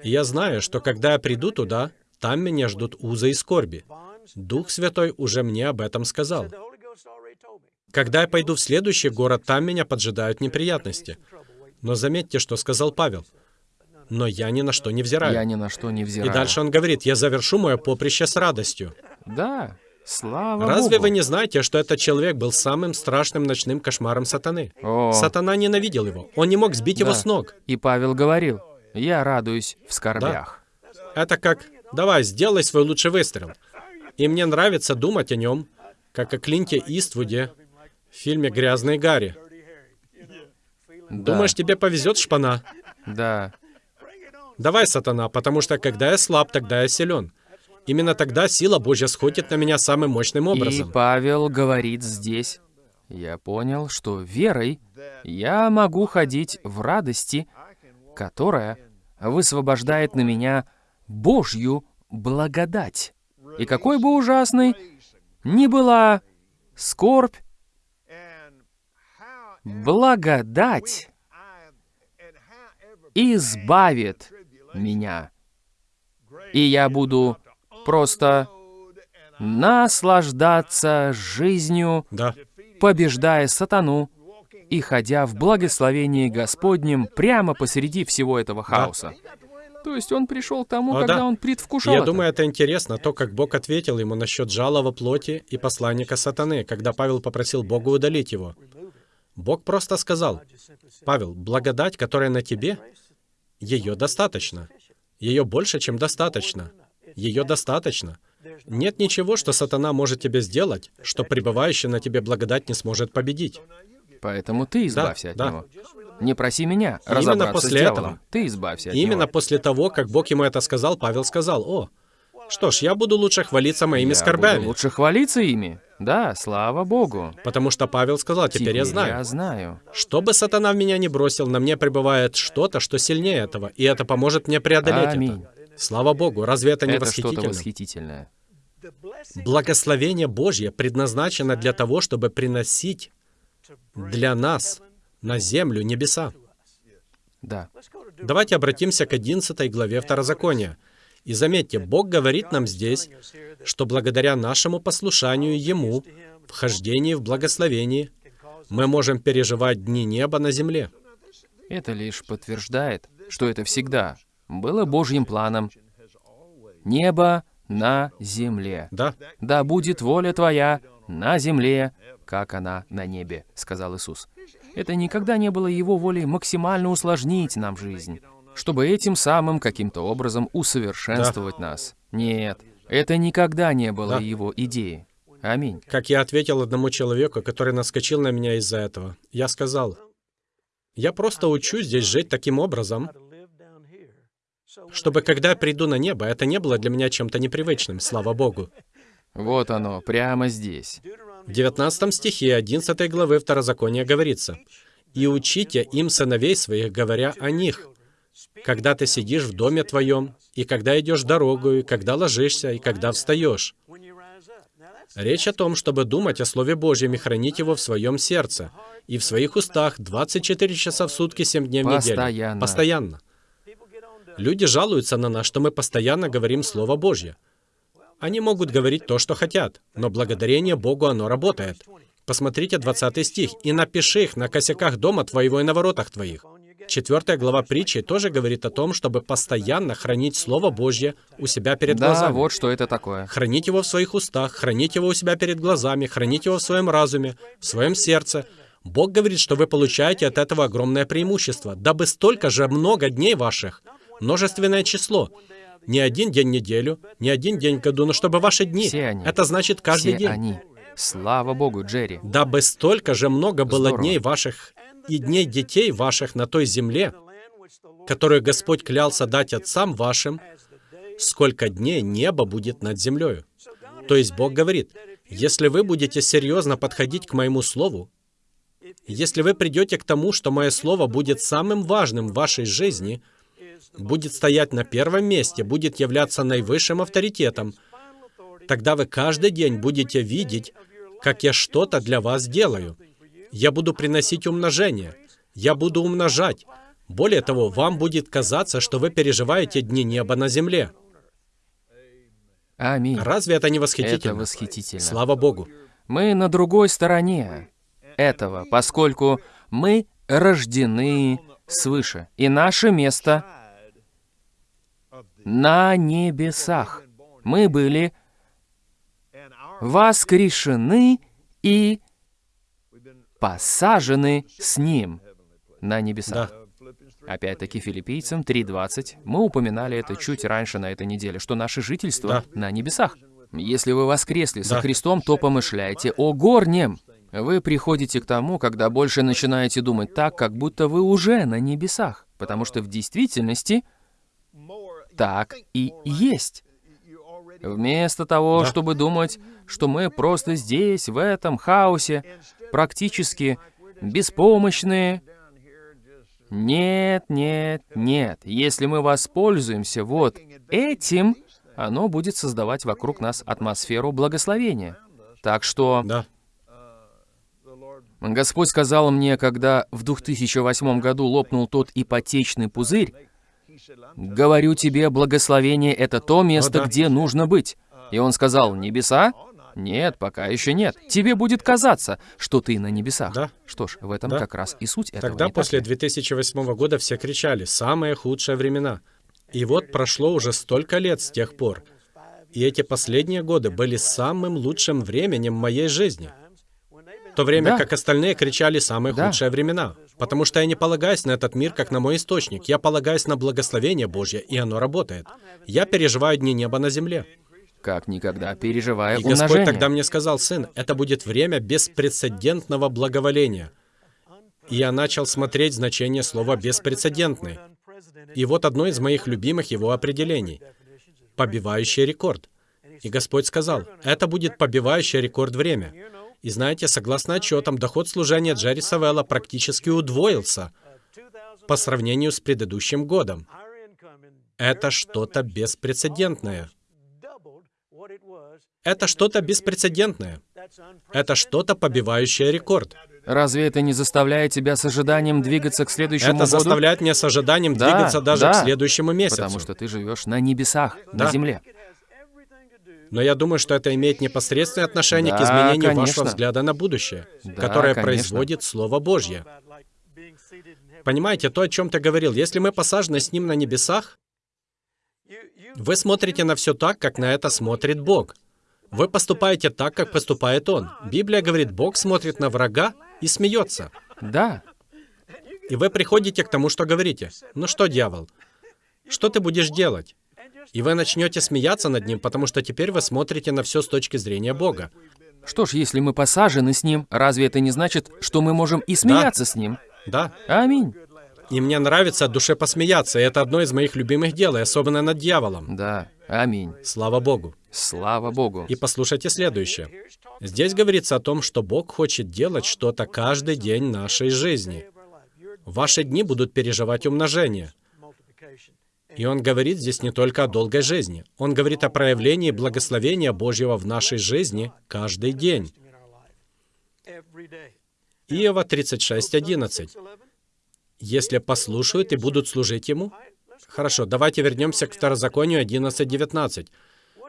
И я знаю, что когда я приду туда, там меня ждут узы и скорби. Дух Святой уже мне об этом сказал. Когда я пойду в следующий город, там меня поджидают неприятности. Но заметьте, что сказал Павел. Но я ни на что не взираю. Я ни на что не И взираю. дальше он говорит, я завершу мое поприще с радостью. Да. Слава Разве Богу. вы не знаете, что этот человек был самым страшным ночным кошмаром сатаны? О, Сатана ненавидел его. Он не мог сбить его Да. с ног. И Павел говорил, я радуюсь в скорбях. Это как, давай, сделай свой лучший выстрел. И мне нравится думать о нем, как о Клинте Иствуде в фильме «Грязный Гарри». Да. Думаешь, тебе повезет, шпана? Да. Давай, сатана, потому что когда я слаб, тогда я силен. Именно тогда сила Божья сходит на меня самым мощным И образом. Павел говорит здесь, я понял, что верой я могу ходить в радости, которая высвобождает на меня Божью благодать. И какой бы ужасной ни была скорбь, благодать избавит меня. И я буду просто наслаждаться жизнью, Да, побеждая сатану и ходя в благословении Господнем прямо посреди всего этого хаоса. То есть он пришел к тому, О, когда да. он предвкушал я это. думаю, это интересно, то, как Бог ответил ему насчет жалова плоти и посланника сатаны, когда Павел попросил Бога удалить его. Бог просто сказал, «Павел, благодать, которая на тебе, ее достаточно. Ее больше, чем достаточно. Ее достаточно. Нет ничего, что сатана может тебе сделать, что пребывающая на тебе благодать не сможет победить. Поэтому ты избавься от да. него. Не проси меня Именно разобраться после с дьяволом. этого. Ты избавься от именно него. после того, как Бог ему это сказал, Павел сказал, «О, что ж, я буду лучше хвалиться моими Я скорбями». буду лучше хвалиться ими. Да, слава Богу. Потому что Павел сказал, «Теперь я знаю». я знаю. Что бы сатана в меня не бросил, на мне пребывает что-то, что сильнее этого, и это поможет мне преодолеть Аминь. это. Слава Богу, разве это не Это что-то восхитительно? восхитительное. Благословение Божье предназначено для того, чтобы приносить для нас на землю небеса. Да. Давайте обратимся к 11 главе Второзакония. И заметьте, Бог говорит нам здесь, что благодаря нашему послушанию Ему, вхождении в благословении, мы можем переживать дни неба на земле. Это лишь подтверждает, что это всегда было Божьим планом. Небо на земле. Да, Да будет воля Твоя на земле, как она на небе, сказал Иисус. Это никогда не было Его волей максимально усложнить нам жизнь, чтобы этим самым каким-то образом усовершенствовать нас. Нет, это никогда не было Да. Его идеей. Аминь. как я ответил одному человеку, который наскочил на меня из-за этого. Я сказал, я просто учусь здесь жить таким образом, чтобы когда я приду на небо, это не было для меня чем-то непривычным, слава Богу. Вот оно, прямо здесь. В 19 стихе 11 главы Второзакония говорится, «И учите им сыновей своих, говоря о них, когда ты сидишь в доме твоем, и когда идешь дорогу, и когда ложишься, и когда встаешь». Речь о том, чтобы думать о Слове Божьем и хранить его в своем сердце и в своих устах 24 часа в сутки, 7 дней в неделю. Постоянно. Постоянно. Люди жалуются на нас, что мы постоянно говорим Слово Божье. Они могут говорить то, что хотят, но благодарение Богу оно работает. Посмотрите 20 стих. «И напиши их на косяках дома твоего и на воротах твоих». Четвертая глава притчи тоже говорит о том, чтобы постоянно хранить Слово Божье у себя перед Да, глазами. вот что это такое. Хранить его в своих устах, хранить его у себя перед глазами, хранить его в своем разуме, в своем сердце. Бог говорит, что вы получаете от этого огромное преимущество, дабы столько же много дней ваших, множественное число, не один день в неделю, не один день в году, но чтобы ваши дни, Все они. это значит каждый Все день, они. Слава Богу, Джерри. дабы столько же много было Здорово. дней ваших и дней детей ваших на той земле, которую Господь клялся дать отцам вашим, сколько дней небо будет над землей. То есть Бог говорит, если вы будете серьезно подходить к моему слову, если вы придете к тому, что мое слово будет самым важным в вашей жизни, будет стоять на первом месте, будет являться наивысшим авторитетом, тогда вы каждый день будете видеть, как я что-то для вас делаю. Я буду приносить умножение. Я буду умножать. Более того, вам будет казаться, что вы переживаете дни неба на земле. Аминь. Разве это не Это восхитительно? восхитительно. Слава Богу. Мы на другой стороне этого, поскольку мы рождены свыше, и наше место на небесах. Мы были воскрешены и посажены с Ним на небесах. Да. Опять-таки филиппийцам 3.20. Мы упоминали это чуть раньше на этой неделе, что наше жительство Да. на небесах. Если вы воскресли со Да. Христом, то помышляйте о горнем. Вы приходите к тому, когда больше начинаете думать так, как будто вы уже на небесах. Потому что в действительности так и есть. Вместо того, Да. чтобы думать, что мы просто здесь, в этом хаосе, практически беспомощные. Нет, нет, нет. Если мы воспользуемся вот этим, оно будет создавать вокруг нас атмосферу благословения. Так что Да. Господь сказал мне, когда в 2008 году лопнул тот ипотечный пузырь, «Говорю тебе, благословение — это то место, да. где нужно быть». И Он сказал, «Небеса? Нет, пока еще нет. Тебе будет казаться, что ты на небесах». Да. Что ж, в этом Да. как раз и суть этого. Тогда после ли? 2008 года все кричали «самые худшие времена». И вот прошло уже столько лет с тех пор. И эти последние годы были самым лучшим временем моей жизни. В то время Да. как остальные кричали «самые Да. худшие времена». Потому что я не полагаюсь на этот мир как на мой источник. Я полагаюсь на благословение Божье, и оно работает. Я переживаю дни неба на земле. Как никогда, переживая И Господь умножение. тогда мне сказал, сын, это будет время беспрецедентного благоволения. И я начал смотреть значение слова «беспрецедентный». И вот одно из моих любимых его определений — побивающий рекорд. И Господь сказал, это будет побивающий рекорд время. И знаете, согласно отчетам, доход служения Джерри Савелла практически удвоился по сравнению с предыдущим годом. Это что-то беспрецедентное. Это что-то беспрецедентное. Это что-то побивающее рекорд. Разве это не заставляет тебя с ожиданием двигаться к следующему Это году? заставляет меня с ожиданием Да, двигаться даже да. к следующему месяцу. Потому что ты живешь на небесах, на Да. земле. Но я думаю, что это имеет непосредственное отношение к Да, изменению конечно. вашего взгляда на будущее, Да, которое конечно. производит Слово Божье. Понимаете, то, о чем ты говорил, если мы посажены с Ним на небесах, вы смотрите на все так, как на это смотрит Бог. Вы поступаете так, как поступает Он. Библия говорит, Бог смотрит на врага и смеется. Да, И вы приходите к тому, что говорите. Ну что, дьявол, что ты будешь делать? И вы начнете смеяться над ним, потому что теперь вы смотрите на все с точки зрения Бога. Что ж, если мы посажены с Ним, разве это не значит, что мы можем и смеяться с Ним? Да, Аминь. И мне нравится от души посмеяться, и это одно из моих любимых дел, и особенно над дьяволом. Да, аминь. Слава Богу. Слава Богу. И послушайте следующее. Здесь говорится о том, что Бог хочет делать что-то каждый день нашей жизни. Ваши дни будут переживать умножение. И Он говорит здесь не только о долгой жизни. Он говорит о проявлении благословения Божьего в нашей жизни каждый день. Иова 36.11. «Если послушают и будут служить Ему». Хорошо, давайте вернемся к Второзаконию 11.19.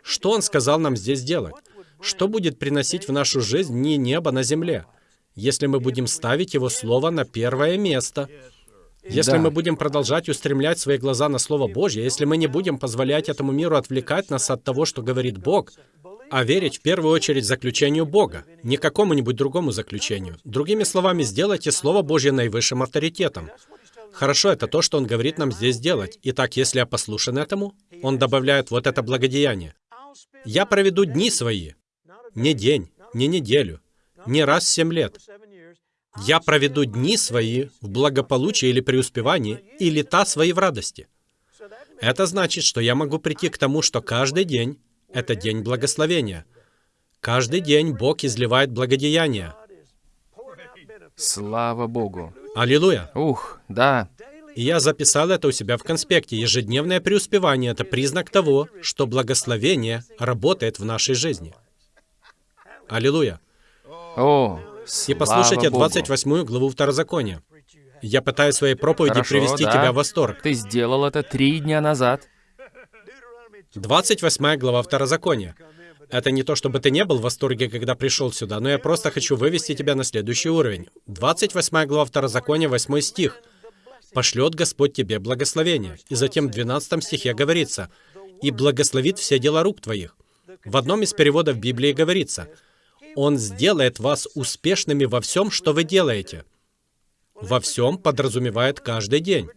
Что Он сказал нам здесь делать? Что будет приносить в нашу жизнь не небо на земле, если мы будем ставить Его Слово на первое место? Если Да. мы будем продолжать устремлять свои глаза на Слово Божье, если мы не будем позволять этому миру отвлекать нас от того, что говорит Бог, а верить в первую очередь заключению Бога, не какому-нибудь другому заключению. Другими словами, сделайте Слово Божье наивысшим авторитетом. Хорошо, это то, что Он говорит нам здесь делать. Итак, если я послушан этому, Он добавляет вот это благодеяние. Я проведу дни свои, не день, не неделю, не раз в семь лет. Я проведу дни свои в благополучии или преуспевании, и лета свои в радости. Это значит, что я могу прийти к тому, что каждый день — это день благословения. Каждый день Бог изливает благодеяние. Слава Богу. Аллилуйя! Ух, да. И я записал это у себя в конспекте. Ежедневное преуспевание — это признак того, что благословение работает в нашей жизни. Аллилуйя! О, И послушайте слава Богу. 28 главу Второзакония. Я пытаюсь своей проповеди Хорошо, привести да. тебя в восторг. Ты сделал это три дня назад. 28 глава Второзакония. Это не то, чтобы ты не был в восторге, когда пришел сюда, но я просто хочу вывести тебя на следующий уровень. 28 глава Второзакония, 8 стих. «Пошлет Господь тебе благословение». И затем в 12 стихе говорится, «И благословит все дела рук твоих». В одном из переводов Библии говорится, «Он сделает вас успешными во всем, что вы делаете». Во всем подразумевает каждый день.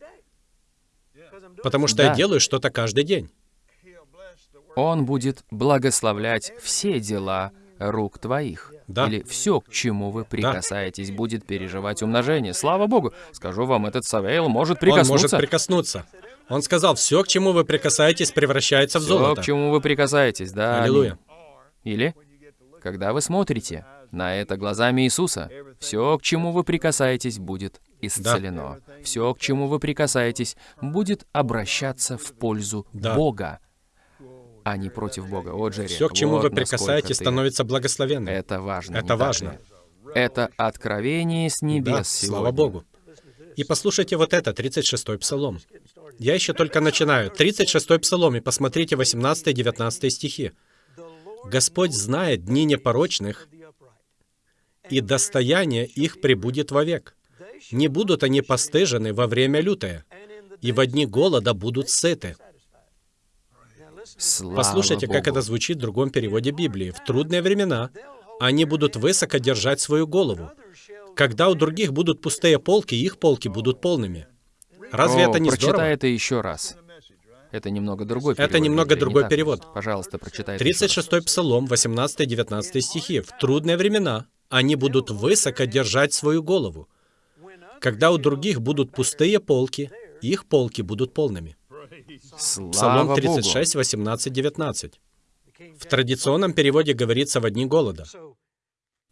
Потому что я Да. делаю что-то каждый день. Он будет благословлять все дела рук твоих. Да. Или все, к чему вы прикасаетесь, будет переживать умножение. Слава Богу! Скажу вам, этот Савейл может Он может прикоснуться. прикоснуться. Он сказал, все, к чему вы прикасаетесь, превращается в Все, золото. к чему вы прикасаетесь, да. Аллилуйя. Или, когда вы смотрите на это глазами Иисуса, все, к чему вы прикасаетесь, будет исцелено. Все, к чему вы прикасаетесь, будет обращаться в пользу Да. Бога, а не против Бога. О, Джерри, Все, к чему вот вы прикасаетесь, ты- становится благословенным. Это важно. Это важно. Это откровение с небес Да, сегодня. слава Богу. И послушайте вот это, 36-й псалом. Я еще только начинаю. 36-й псалом, и посмотрите 18-19 стихи. «Господь знает дни непорочных, и достояние их прибудет вовек. Не будут они постыжены во время лютое, и во дни голода будут сыты». Слава Послушайте, как Богу. это звучит в другом переводе Библии. В трудные времена они будут высоко держать свою голову. Когда у других будут пустые полки, их полки будут полными. Разве О, это не прочитай здорово? это еще раз. Это немного другой перевод. Это немного не другой ли? перевод. Пожалуйста, прочитай это еще раз. 36-й Псалом, 18-19 стихи. «В трудные времена они будут высоко держать свою голову. Когда у других будут пустые полки, их полки будут полными». Слава Псалом Богу. 36, 18, 19. В традиционном переводе говорится «во дни голода».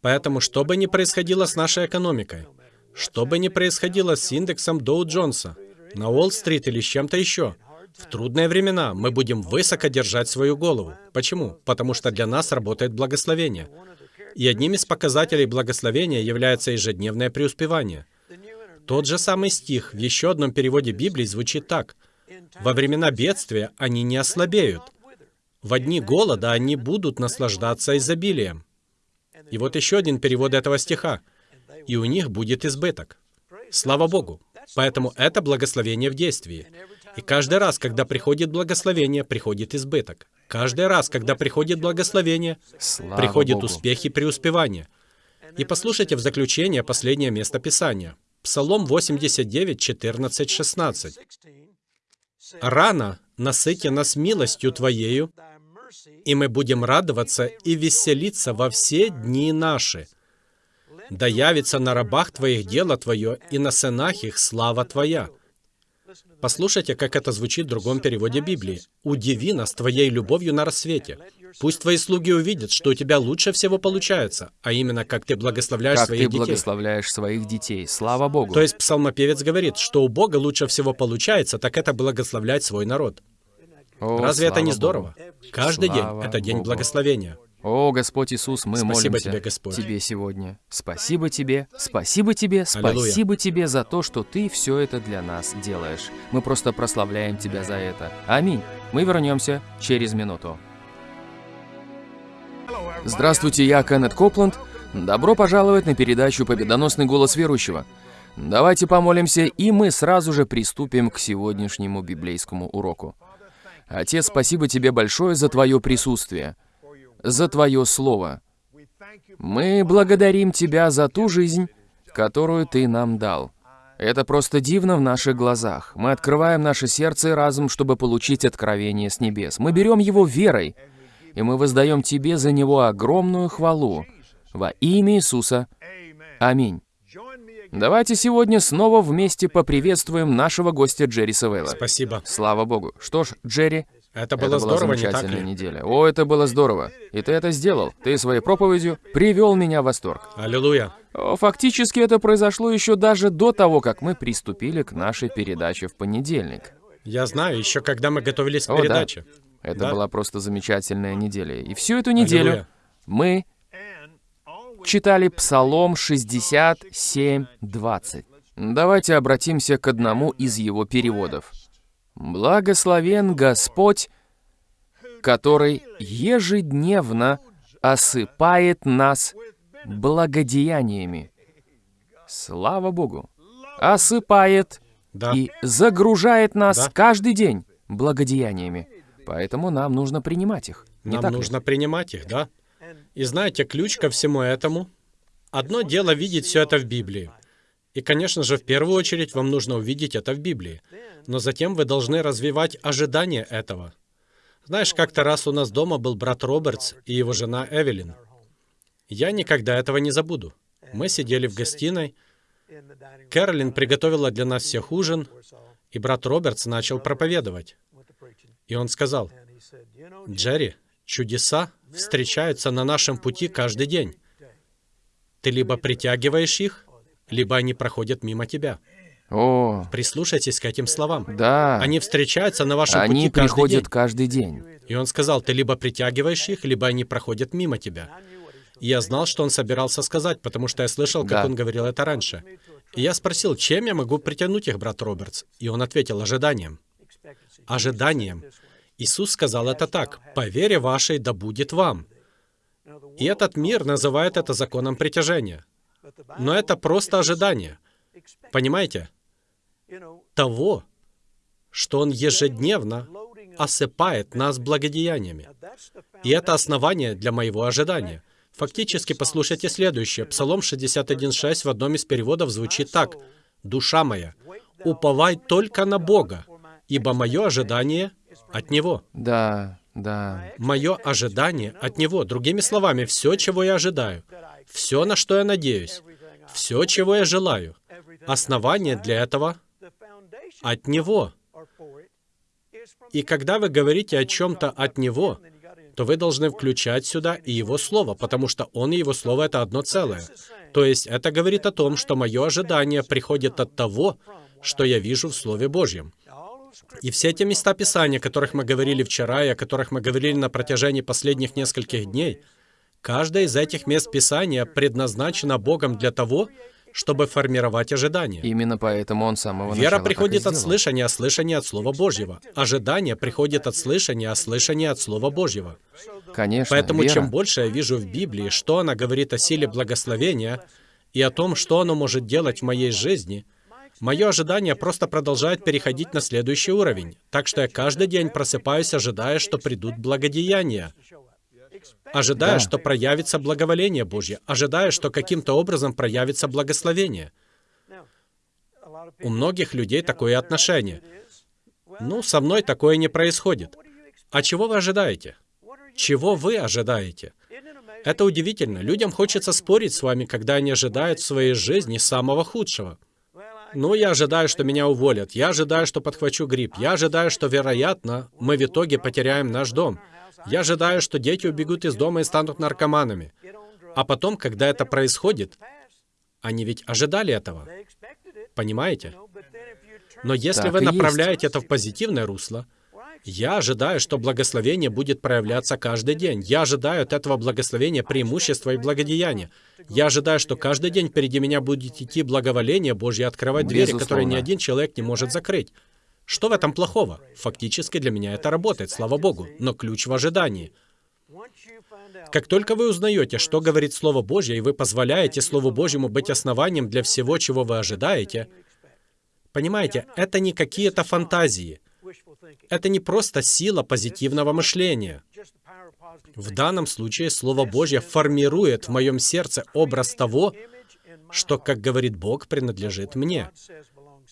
Поэтому, что бы ни происходило с нашей экономикой, что бы ни происходило с индексом Доу Джонса, на Уолл-стрит или с чем-то еще, в трудные времена мы будем высоко держать свою голову. Почему? Потому что для нас работает благословение. И одним из показателей благословения является ежедневное преуспевание. Тот же самый стих в еще одном переводе Библии звучит так. «Во времена бедствия они не ослабеют. В дни голода они будут наслаждаться изобилием». И вот еще один перевод этого стиха. «И у них будет избыток». Слава Богу! Поэтому это благословение в действии. И каждый раз, когда приходит благословение, приходит избыток. Каждый раз, когда приходит благословение, Слава приходит Богу. успех и преуспевание. И послушайте в заключение последнее место Писания. Псалом 89, 14, 16. «Рано насыти нас милостью Твоею, и мы будем радоваться и веселиться во все дни наши. Да явится на рабах Твоих дело Твое, и на сынах их слава Твоя. Послушайте, как это звучит в другом переводе Библии. «Удиви нас Твоей любовью на рассвете. Пусть Твои слуги увидят, что у Тебя лучше всего получается, а именно, как Ты благословляешь Как своих ты детей». благословляешь своих детей. Слава Богу. То есть псалмопевец говорит, что у Бога лучше всего получается, так это благословлять свой народ. О, Разве это не Богу. здорово? Каждый Слава день — это день Богу. благословения. О, Господь Иисус, мы Спасибо молимся тебе, Господь. Тебе сегодня. Спасибо Тебе, спасибо Тебе, Аллилуйя. спасибо Тебе за то, что Ты все это для нас делаешь. Мы просто прославляем Тебя за это. Аминь. Мы вернемся через минуту. Здравствуйте, я Кеннет Копланд. Добро пожаловать на передачу «Победоносный голос верующего». Давайте помолимся, и мы сразу же приступим к сегодняшнему библейскому уроку. Отец, спасибо Тебе большое за Твое присутствие, за Твое Слово. Мы благодарим Тебя за ту жизнь, которую Ты нам дал. Это просто дивно в наших глазах. Мы открываем наше сердце и разум, чтобы получить откровение с небес. Мы берем его верой, и мы воздаем Тебе за него огромную хвалу. Во имя Иисуса. Аминь. Давайте сегодня снова вместе поприветствуем нашего гостя Джерри Савелла. Спасибо. Слава Богу. Что ж, Джерри, Это было это была здорово, не так замечательная ли? неделя. О, это было здорово. И ты это сделал. Ты своей проповедью привел меня в восторг. Аллилуйя. О, Фактически это произошло еще даже до того, как мы приступили к нашей передаче в понедельник. Я знаю, еще когда мы готовились к О, да. передаче. Это Да. была просто замечательная неделя. И всю эту неделю Аллилуйя. мы читали Псалом 67, 20. Давайте обратимся к одному из его переводов. «Благословен Господь, который ежедневно осыпает нас благодеяниями». Слава Богу! Осыпает Да. и загружает нас Да. каждый день благодеяниями. Поэтому нам нужно принимать их. Не Нам так ли? нужно принимать их, да? И знаете, ключ ко всему этому? Одно дело видеть все это в Библии. И, конечно же, в первую очередь вам нужно увидеть это в Библии. Но затем вы должны развивать ожидание этого. Знаешь, как-то раз у нас дома был брат Робертс и его жена Эвелин. Я никогда этого не забуду. Мы сидели в гостиной, Кэролин приготовила для нас всех ужин, и брат Робертс начал проповедовать. И он сказал, Джерри, чудеса встречаются на нашем пути каждый день. Ты либо притягиваешь их, либо они проходят мимо тебя. О, Прислушайтесь к этим словам. да. Они встречаются на вашем Они пути каждый приходят день. каждый день. И он сказал, ты либо притягиваешь их, либо они проходят мимо тебя. И я знал, что он собирался сказать, потому что я слышал, как Да. он говорил это раньше. И я спросил, чем я могу притянуть их, брат Робертс? И он ответил, ожиданием. Ожиданием. Иисус сказал это так, «По вере вашей да будет вам». И этот мир называет это законом притяжения. Но это просто ожидание. Понимаете? Того, что Он ежедневно осыпает нас благодеяниями. И это основание для моего ожидания. Фактически, послушайте следующее. Псалом 61.6 в одном из переводов звучит так. «Душа моя, уповай только на Бога, ибо мое ожидание от Него». Да, да. Мое ожидание от Него. Другими словами, все, чего я ожидаю, все, на что я надеюсь, все, чего я желаю, основание для этого от Него. И когда вы говорите о чем-то от Него, то вы должны включать сюда и Его Слово, потому что Он и Его Слово — это одно целое. То есть это говорит о том, что мое ожидание приходит от того, что я вижу в Слове Божьем. И все те места Писания, о которых мы говорили вчера и о которых мы говорили на протяжении последних нескольких дней, каждое из этих мест Писания предназначено Богом для того, чтобы формировать ожидание. Именно поэтому он с самого Вера приходит от слышания, а слышание от Слова Божьего. Ожидание приходит от слышания, а слышание от Слова Божьего. Конечно, Поэтому вера. чем больше я вижу в Библии, что она говорит о силе благословения и о том, что оно может делать в моей жизни, мое ожидание просто продолжает переходить на следующий уровень. Так что я каждый день просыпаюсь, ожидая, что придут благодеяния. Ожидая, Да. что проявится благоволение Божье. Ожидая, что каким-то образом проявится благословение. У многих людей такое отношение. Ну, со мной такое не происходит. А чего вы ожидаете? Чего вы ожидаете? Это удивительно. Людям хочется спорить с вами, когда они ожидают в своей жизни самого худшего. Ну, я ожидаю, что меня уволят. Я ожидаю, что подхвачу грипп. Я ожидаю, что, вероятно, мы в итоге потеряем наш дом. Я ожидаю, что дети убегут из дома и станут наркоманами. А потом, когда это происходит, они ведь ожидали этого. Понимаете? Но если Так вы и есть. направляете это в позитивное русло, я ожидаю, что благословение будет проявляться каждый день. Я ожидаю от этого благословения преимущества и благодеяния. Я ожидаю, что каждый день впереди меня будет идти благоволение Божье, открывать двери, которые ни один человек не может закрыть. Что в этом плохого? Фактически для меня это работает, слава Богу. Но ключ в ожидании. Как только вы узнаете, что говорит Слово Божье, и вы позволяете Слову Божьему быть основанием для всего, чего вы ожидаете, понимаете, это не какие-то фантазии. Это не просто сила позитивного мышления. В данном случае Слово Божье формирует в моем сердце образ того, что, как говорит Бог, принадлежит мне.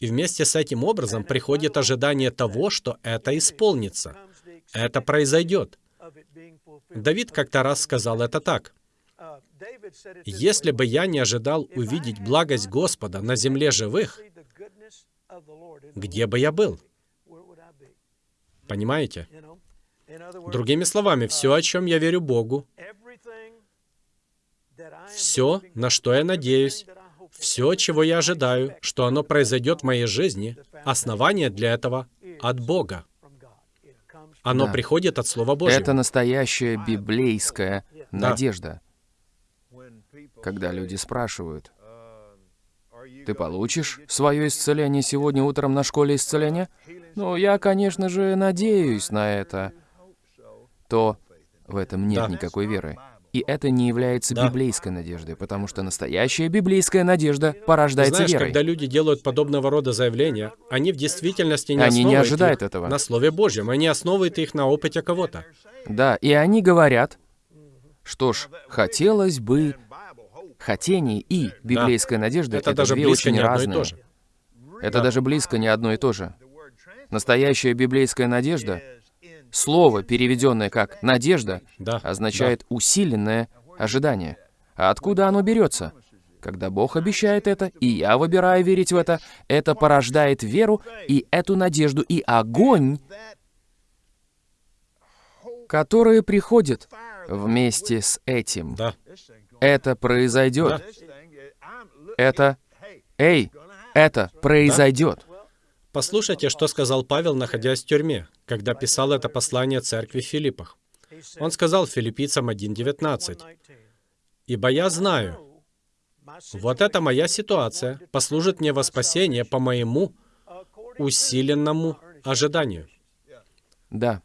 И вместе с этим образом приходит ожидание того, что это исполнится. Это произойдет. Давид как-то раз сказал это так. «Если бы я не ожидал увидеть благость Господа на земле живых, где бы я был?» Понимаете? Другими словами, все, о чем я верю Богу, все, на что я надеюсь, все, чего я ожидаю, что оно произойдет в моей жизни, основание для этого от Бога. Оно Да. приходит от Слова Божьего. Это настоящая библейская Да. надежда. Когда люди спрашивают, «Ты получишь свое исцеление сегодня утром на школе исцеления?» Ну, я, конечно же, надеюсь на это. То в этом нет Да. никакой веры. И это не является Да. библейской надеждой, потому что настоящая библейская надежда порождается Знаешь, верой. когда люди делают подобного рода заявления, они в действительности не Они не ожидают их этого. на Слове Божьем, они основывают их на опыте кого-то. Да, и они говорят, что ж, хотелось бы хотение и библейская надежда Это это даже две близко очень не одно и разные. то же. Это даже близко не одно и то же. Настоящая библейская надежда, слово, переведенное как «надежда», Да, означает усиленное ожидание. А откуда оно берется? Когда Бог обещает это, и я выбираю верить в это, это порождает веру и эту надежду, и огонь, который приходит вместе с этим. Да. Это произойдет. Это... Эй, это произойдет. Послушайте, что сказал Павел, находясь в тюрьме, когда писал это послание церкви в Филиппах. Он сказал филиппийцам 1.19, «Ибо я знаю, вот эта моя ситуация послужит мне во спасение по моему усиленному ожиданию». Да,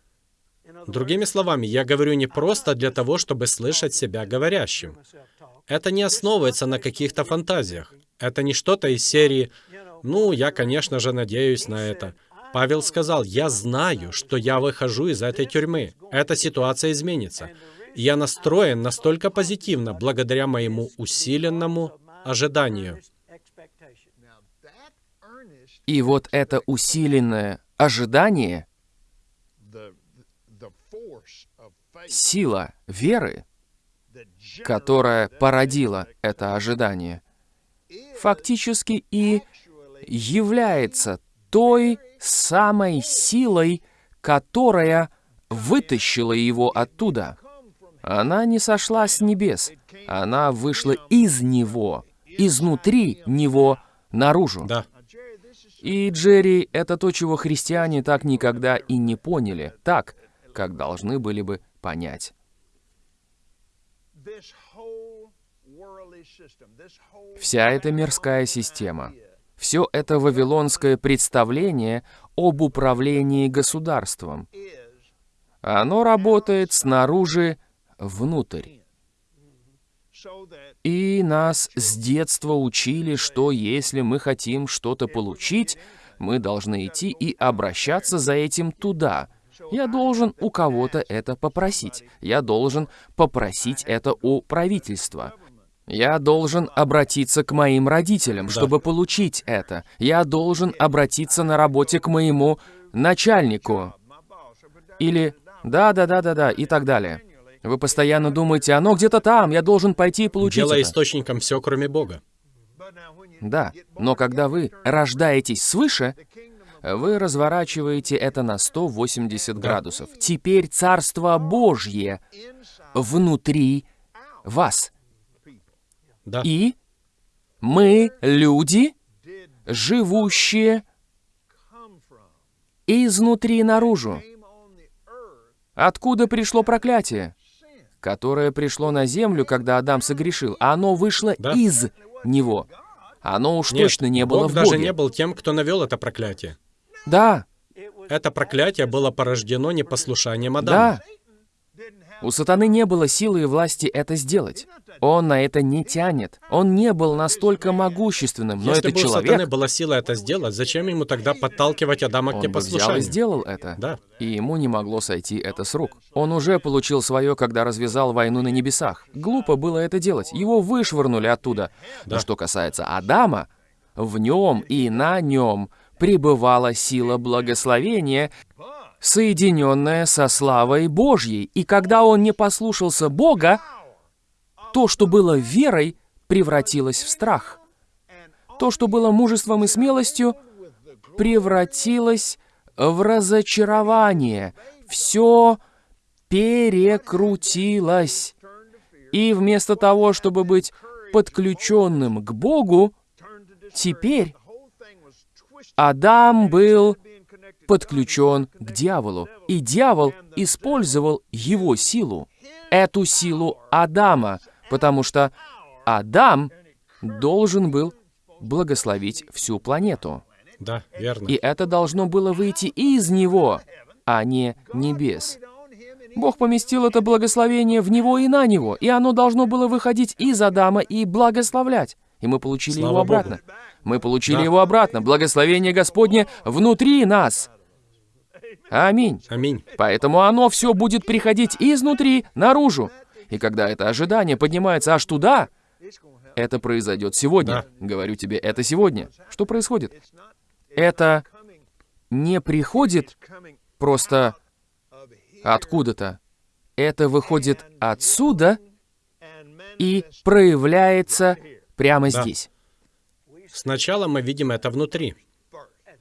Другими словами, я говорю не просто для того, чтобы слышать себя говорящим. Это не основывается на каких-то фантазиях. Это не что-то из серии «Ну, я, конечно же, надеюсь на это». Павел сказал, «Я знаю, что я выхожу из этой тюрьмы. Эта ситуация изменится. Я настроен настолько позитивно благодаря моему усиленному ожиданию». и вот это усиленное ожидание, сила веры, которая породила это ожидание, фактически и является той самой силой, которая вытащила его оттуда. Она не сошла с небес, она вышла из него, изнутри него наружу. Да, И, Джерри, это то, чего христиане так никогда и не поняли, так, как должны были бы понять. Вся эта мирская система, все это вавилонское представление об управлении государством, оно работает снаружи внутрь. И нас с детства учили, что если мы хотим что-то получить, мы должны идти и обращаться за этим туда. Я должен у кого-то это попросить. Я должен попросить это у правительства. Я должен обратиться к моим родителям, чтобы получить это. Я должен обратиться на работе к моему начальнику. Или да-да-да-да-да и так далее. Вы постоянно думаете, оно где-то там, я должен пойти и получить Делая это. источником все, кроме Бога. Да, но когда вы рождаетесь свыше, вы разворачиваете это на 180 градусов. Теперь Царство Божье внутри вас. Да. И мы люди, живущие изнутри наружу. Откуда пришло проклятие? Которое пришло на землю, когда Адам согрешил. Оно вышло Да. из него. Оно уж Нет, точно не было Бог в даже Боге. не был тем, кто навел это проклятие. Да, Это проклятие было порождено непослушанием Адама. да. У сатаны не было силы и власти это сделать. Он на это не тянет. Он не был настолько могущественным, но Если это бы у человек, сатаны была сила это сделать, зачем ему тогда подталкивать Адама к он бы взял и непослушанию? сделал это. Да. И ему не могло сойти это с рук. Он уже получил свое, когда развязал войну на небесах. Глупо было это делать. Его вышвырнули оттуда. Но Да. что касается Адама, в нем и на нем пребывала сила благословения, соединенная со славой Божьей. И когда он не послушался Бога, то, что было верой, превратилось в страх. То, что было мужеством и смелостью, превратилось в разочарование. Все перекрутилось. И вместо того, чтобы быть подключенным к Богу, теперь Адам был подключен к дьяволу. И дьявол использовал его силу, эту силу Адама, потому что Адам должен был благословить всю планету. Да, верно. И это должно было выйти из него, а не небес. Бог поместил это благословение в него и на него, и оно должно было выходить из Адама и благословлять. И мы получили Слава его Богу. обратно. Мы получили Да. его обратно. Благословение Господне внутри нас. Аминь. Аминь. Поэтому оно все будет приходить изнутри, наружу. И когда это ожидание поднимается аж туда, это произойдет сегодня. Говорю тебе, это сегодня. Что происходит? Это не приходит просто откуда-то. Это выходит отсюда и проявляется прямо Да. здесь. Сначала мы видим это внутри,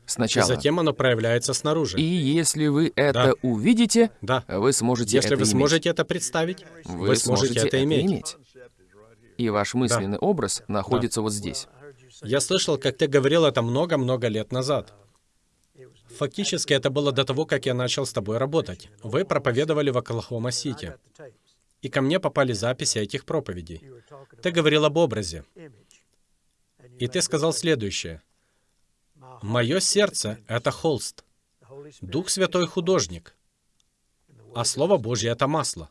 Сначала. затем оно проявляется снаружи. И если вы это увидите, Да. вы сможете Если это вы иметь. сможете это представить, вы, вы сможете это иметь. И ваш мысленный образ находится вот здесь. Я слышал, как ты говорил это много-много лет назад. Фактически это было до того, как я начал с тобой работать. Вы проповедовали в Оклахома-Сити. И ко мне попали записи этих проповедей. Ты говорил об образе. И ты сказал следующее. «Мое сердце — это холст. Дух Святой — художник. А Слово Божье — это масло.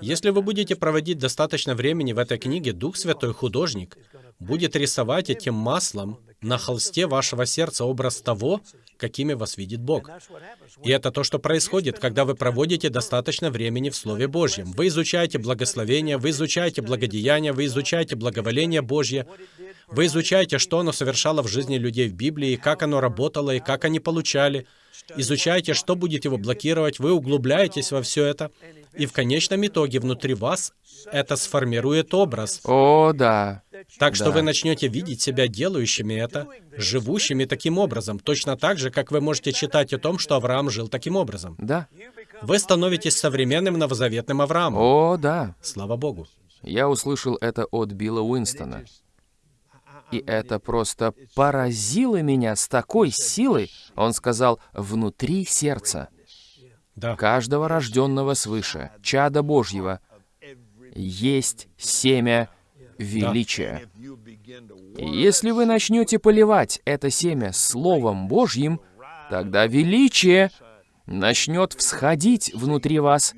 Если вы будете проводить достаточно времени в этой книге, Дух Святой Художник будет рисовать этим маслом на холсте вашего сердца образ того, какими вас видит Бог. И это то, что происходит, когда вы проводите достаточно времени в Слове Божьем. Вы изучаете благословение, вы изучаете благодеяние, вы изучаете благоволение Божье, вы изучаете, что оно совершало в жизни людей в Библии, как оно работало, и как они получали. Изучаете, что будет его блокировать, вы углубляетесь во все это, и в конечном итоге внутри вас это сформирует образ. О, да. Так что Да. вы начнете видеть себя делающими это, живущими таким образом, точно так же, как вы можете читать о том, что Авраам жил таким образом. Да. Вы становитесь современным новозаветным Авраамом. О, да. Слава Богу. Я услышал это от Билла Уинстона. И это просто поразило меня с такой силой. Он сказал, внутри сердца Да. каждого рожденного свыше, чада Божьего, есть семя величия. И если вы начнете поливать это семя Словом Божьим, тогда величие начнет всходить внутри вас,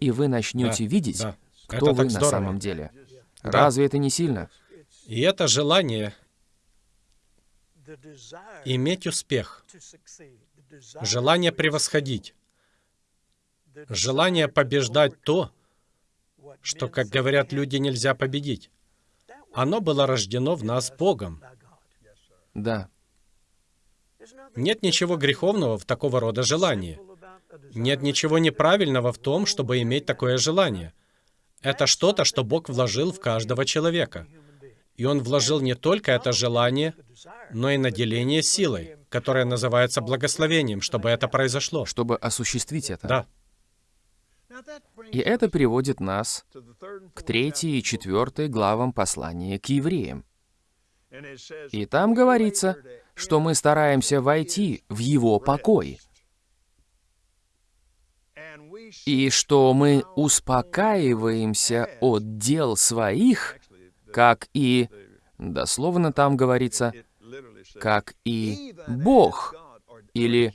и вы начнете Да, видеть, да. кто Это вы на здорово. самом деле. Разве это не сильно? И это желание иметь успех, желание превосходить, желание побеждать то, что, как говорят люди, нельзя победить. Оно было рождено в нас Богом. Да. Нет ничего греховного в такого рода желании. Нет ничего неправильного в том, чтобы иметь такое желание. Это что-то, что Бог вложил в каждого человека. И Он вложил не только это желание, но и наделение силой, которое называется благословением, чтобы это произошло. чтобы осуществить это. Да. И это приводит нас к третьей и четвертой главам послания к евреям. И там говорится, что мы стараемся войти в его покой, и что мы успокаиваемся от дел своих, как и, дословно там говорится, как и Бог, или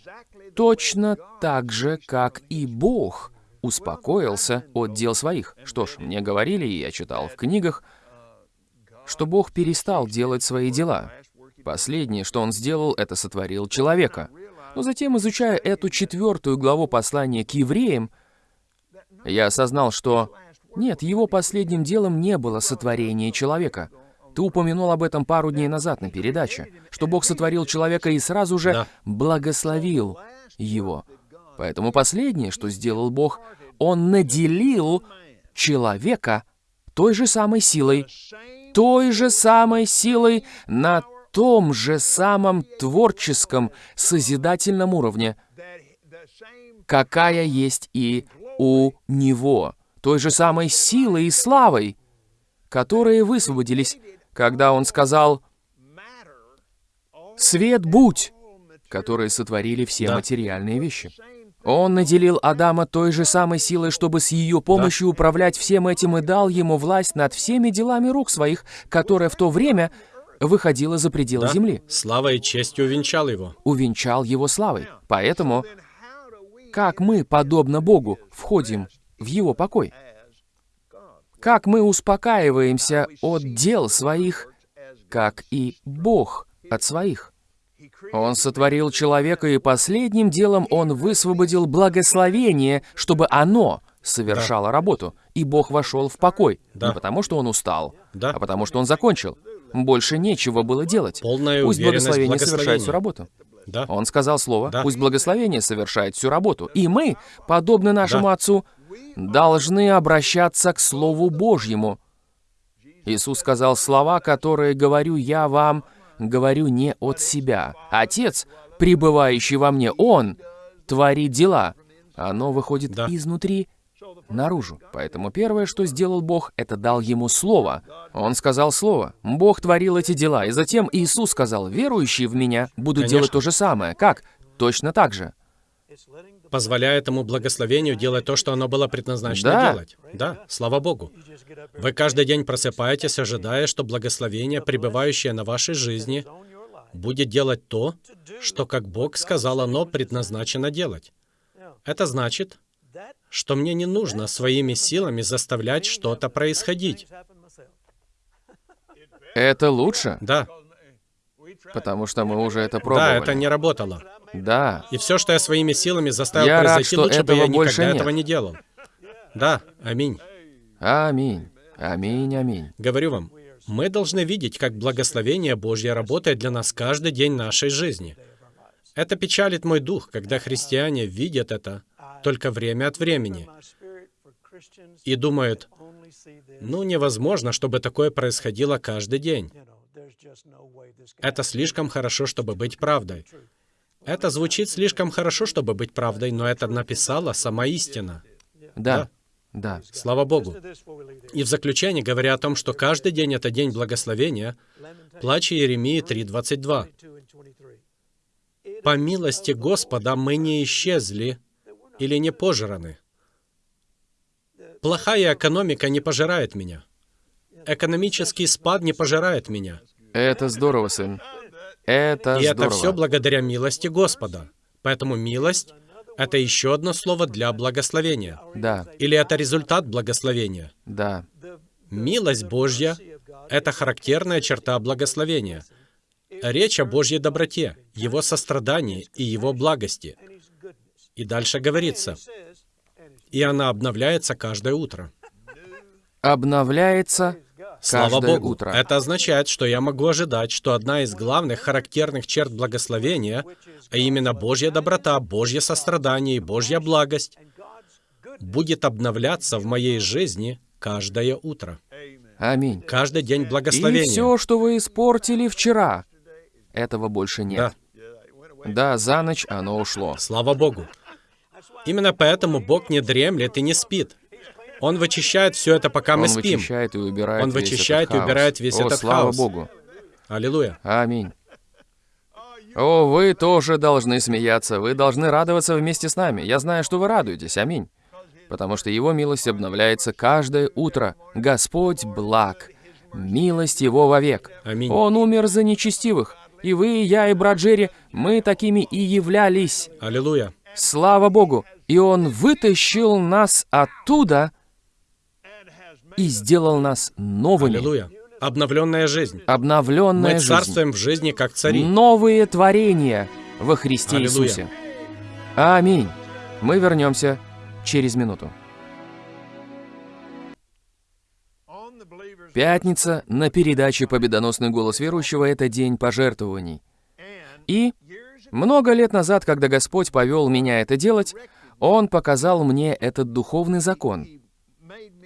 точно так же, как и Бог успокоился от дел своих. Что ж, мне говорили, и я читал в книгах, что Бог перестал делать свои дела. Последнее, что Он сделал, это сотворил человека. Но затем, изучая эту четвертую главу послания к евреям, я осознал, что нет, его последним делом не было сотворение человека. Ты упомянул об этом пару дней назад на передаче, что Бог сотворил человека и сразу же Да. благословил его. Поэтому последнее, что сделал Бог, Он наделил человека той же самой силой, той же самой силой на том же самом творческом, созидательном уровне, какая есть и у Него, той же самой силой и славой, которые высвободились, когда Он сказал «Свет будь!», которые сотворили все Да. материальные вещи. Он наделил Адама той же самой силой, чтобы с ее помощью управлять всем этим и дал ему власть над всеми делами рук своих, которая в то время выходила за пределы Да. земли. Слава и честь увенчал его. Увенчал его славой. Поэтому, как мы, подобно Богу, входим в его покой? Как мы успокаиваемся от дел своих, как и Бог от своих? Он сотворил человека, и последним делом он высвободил благословение, чтобы оно совершало работу, и Бог вошел в покой. Да. Не потому, что он устал, Да. а потому, что он закончил. Больше нечего было делать. Полная Пусть благословение совершает всю работу. Да. Он сказал слово, Да. пусть благословение совершает всю работу. И мы, подобно нашему Да. Отцу, должны обращаться к Слову Божьему. Иисус сказал слова, которые говорю я вам, говорю не от себя. Отец, пребывающий во мне, Он творит дела. Оно выходит Да. изнутри наружу. Поэтому первое, что сделал Бог, это дал ему слово. Он сказал слово. Бог творил эти дела. И затем Иисус сказал, верующие в меня будут Конечно. делать то же самое. Как? Точно так же. Позволяя этому благословению делать то, что оно было предназначено Да. делать. Да, слава Богу. Вы каждый день просыпаетесь, ожидая, что благословение, пребывающее на вашей жизни, будет делать то, что, как Бог сказал, оно предназначено делать. Это значит, что мне не нужно своими силами заставлять что-то происходить. Это лучше, Да, потому что мы уже это да, пробовали. это не работало. Да. И все, что я своими силами заставил Я рад, произойти, что лучше бы я никогда нет. этого не делал. Да, аминь. Аминь. Аминь, аминь. Говорю вам, мы должны видеть, как благословение Божье работает для нас каждый день нашей жизни. Это печалит мой дух, когда христиане видят это только время от времени и думают, ну невозможно, чтобы такое происходило каждый день. Это слишком хорошо, чтобы быть правдой. Это звучит слишком хорошо, чтобы быть правдой, но это написала сама истина. Да. Да. Слава Богу. И в заключение, говоря о том, что каждый день это день благословения, плач Иеремии 3.22. «По милости Господа мы не исчезли или не пожраны. Плохая экономика не пожирает меня. Экономический спад не пожирает меня. Это здорово, сын. Это И это здорово. все благодаря милости Господа. Поэтому милость — это еще одно слово для благословения. Да, Или это результат благословения. да. Милость Божья — это характерная черта благословения. Речь о Божьей доброте, Его сострадании и Его благости. И дальше говорится, и она обновляется каждое утро. Обновляется Слава Богу. утро. Это означает, что я могу ожидать, что одна из главных характерных черт благословения, а именно Божья доброта, Божье сострадание и Божья благость, будет обновляться в моей жизни каждое утро. Аминь. Каждый день И благословения. все, что вы испортили вчера, этого больше Да, нет. Да, за ночь оно ушло. слава Богу. Именно поэтому Бог не дремлет и не спит. Он вычищает все это, пока мы Он спим. вычищает и убирает Он весь вычищает этот и убирает весь О, этот слава хаос. Богу. Аллилуйя. Аминь. О, вы тоже должны смеяться, вы должны радоваться вместе с нами. Я знаю, что вы радуетесь, аминь. Потому что Его милость обновляется каждое утро. Господь благ, милость Его вовек. Аминь. Он умер за нечестивых. И вы, и я, и брат Джерри, мы такими и являлись. Аллилуйя. Слава Богу! И Он вытащил нас оттуда и сделал нас новыми. Аллилуйя. Обновленная жизнь. Обновленная Мы жизнь. царствуем в жизни как цари. Новые творения во Христе Аллилуйя. Иисусе. Аминь. Мы вернемся через минуту. Пятница на передаче «Победоносный голос верующего» — это день пожертвований. И много лет назад, когда Господь повел меня это делать, Он показал мне этот духовный закон,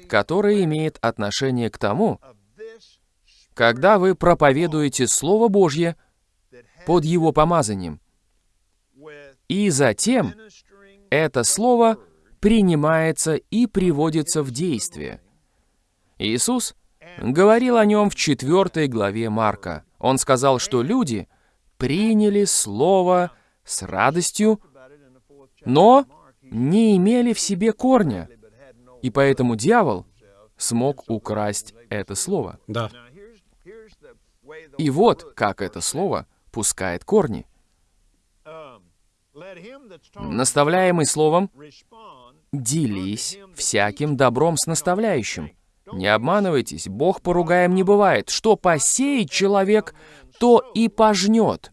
который имеет отношение к тому, когда вы проповедуете Слово Божье под Его помазанием, и затем это Слово принимается и приводится в действие. Иисус говорил о нем в 4 главе Марка. Он сказал, что люди приняли Слово с радостью, но не имели в себе корня, и поэтому дьявол смог украсть это Слово. Да. И вот как это Слово пускает корни. Наставляемый Словом, делись всяким добром с наставляющим. Не обманывайтесь, Бог поругаем не бывает. Что посеет человек, то и пожнет.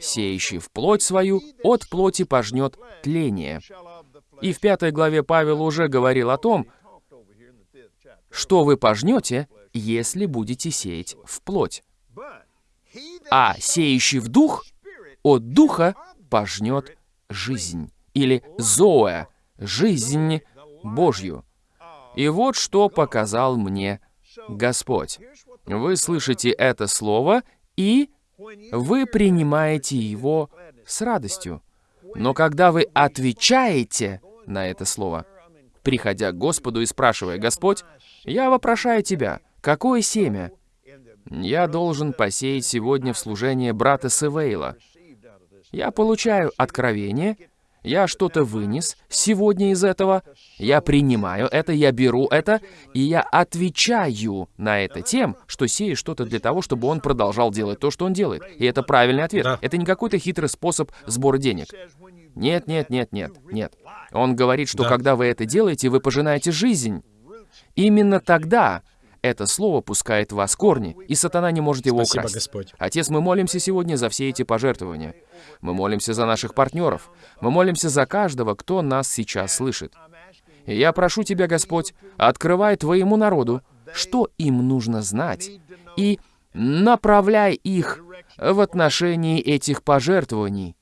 Сеющий в плоть свою, от плоти пожнет тление. И в пятой главе Павел уже говорил о том, что вы пожнете, если будете сеять в плоть. А сеющий в дух, от духа пожнет жизнь. Или зоэ, жизнь Божью. И вот что показал мне Господь. Вы слышите это слово, и вы принимаете его с радостью. Но когда вы отвечаете на это слово, приходя к Господу и спрашивая, «Господь, я вопрошаю Тебя, какое семя я должен посеять сегодня в служение брата Севейла?» Я получаю откровение, я что-то вынес сегодня из этого, я принимаю это, я беру это, и я отвечаю на это тем, что сею что-то для того, чтобы он продолжал делать то, что он делает. И это правильный ответ. Да. Это не какой-то хитрый способ сбора денег. Нет, нет, нет, нет, нет. Он говорит, что Да. когда вы это делаете, вы пожинаете жизнь. Именно тогда это слово пускает в вас корни, и сатана не может его Спасибо, украсть. Господь. Отец, мы молимся сегодня за все эти пожертвования. Мы молимся за наших партнеров. Мы молимся за каждого, кто нас сейчас слышит. И я прошу Тебя, Господь, открывай Твоему народу, что им нужно знать, и направляй их в отношении этих пожертвований.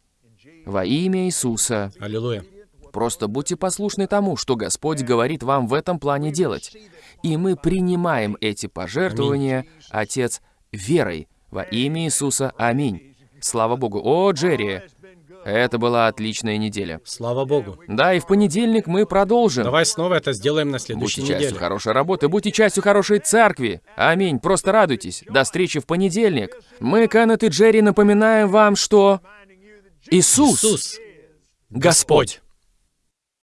Во имя Иисуса. Аллилуйя. Просто будьте послушны тому, что Господь говорит вам в этом плане делать. И мы принимаем эти пожертвования, Отец, верой. Во имя Иисуса. Аминь. Слава Богу. О, Джерри, это была отличная неделя. Слава Богу. Да, и в понедельник мы продолжим. Давай снова это сделаем на следующей Будьте частью неделе. хорошей работы, будьте частью хорошей церкви. Аминь. Просто радуйтесь. До встречи в понедельник. Мы, Кеннет и Джерри, напоминаем вам, что Иисус, Господь.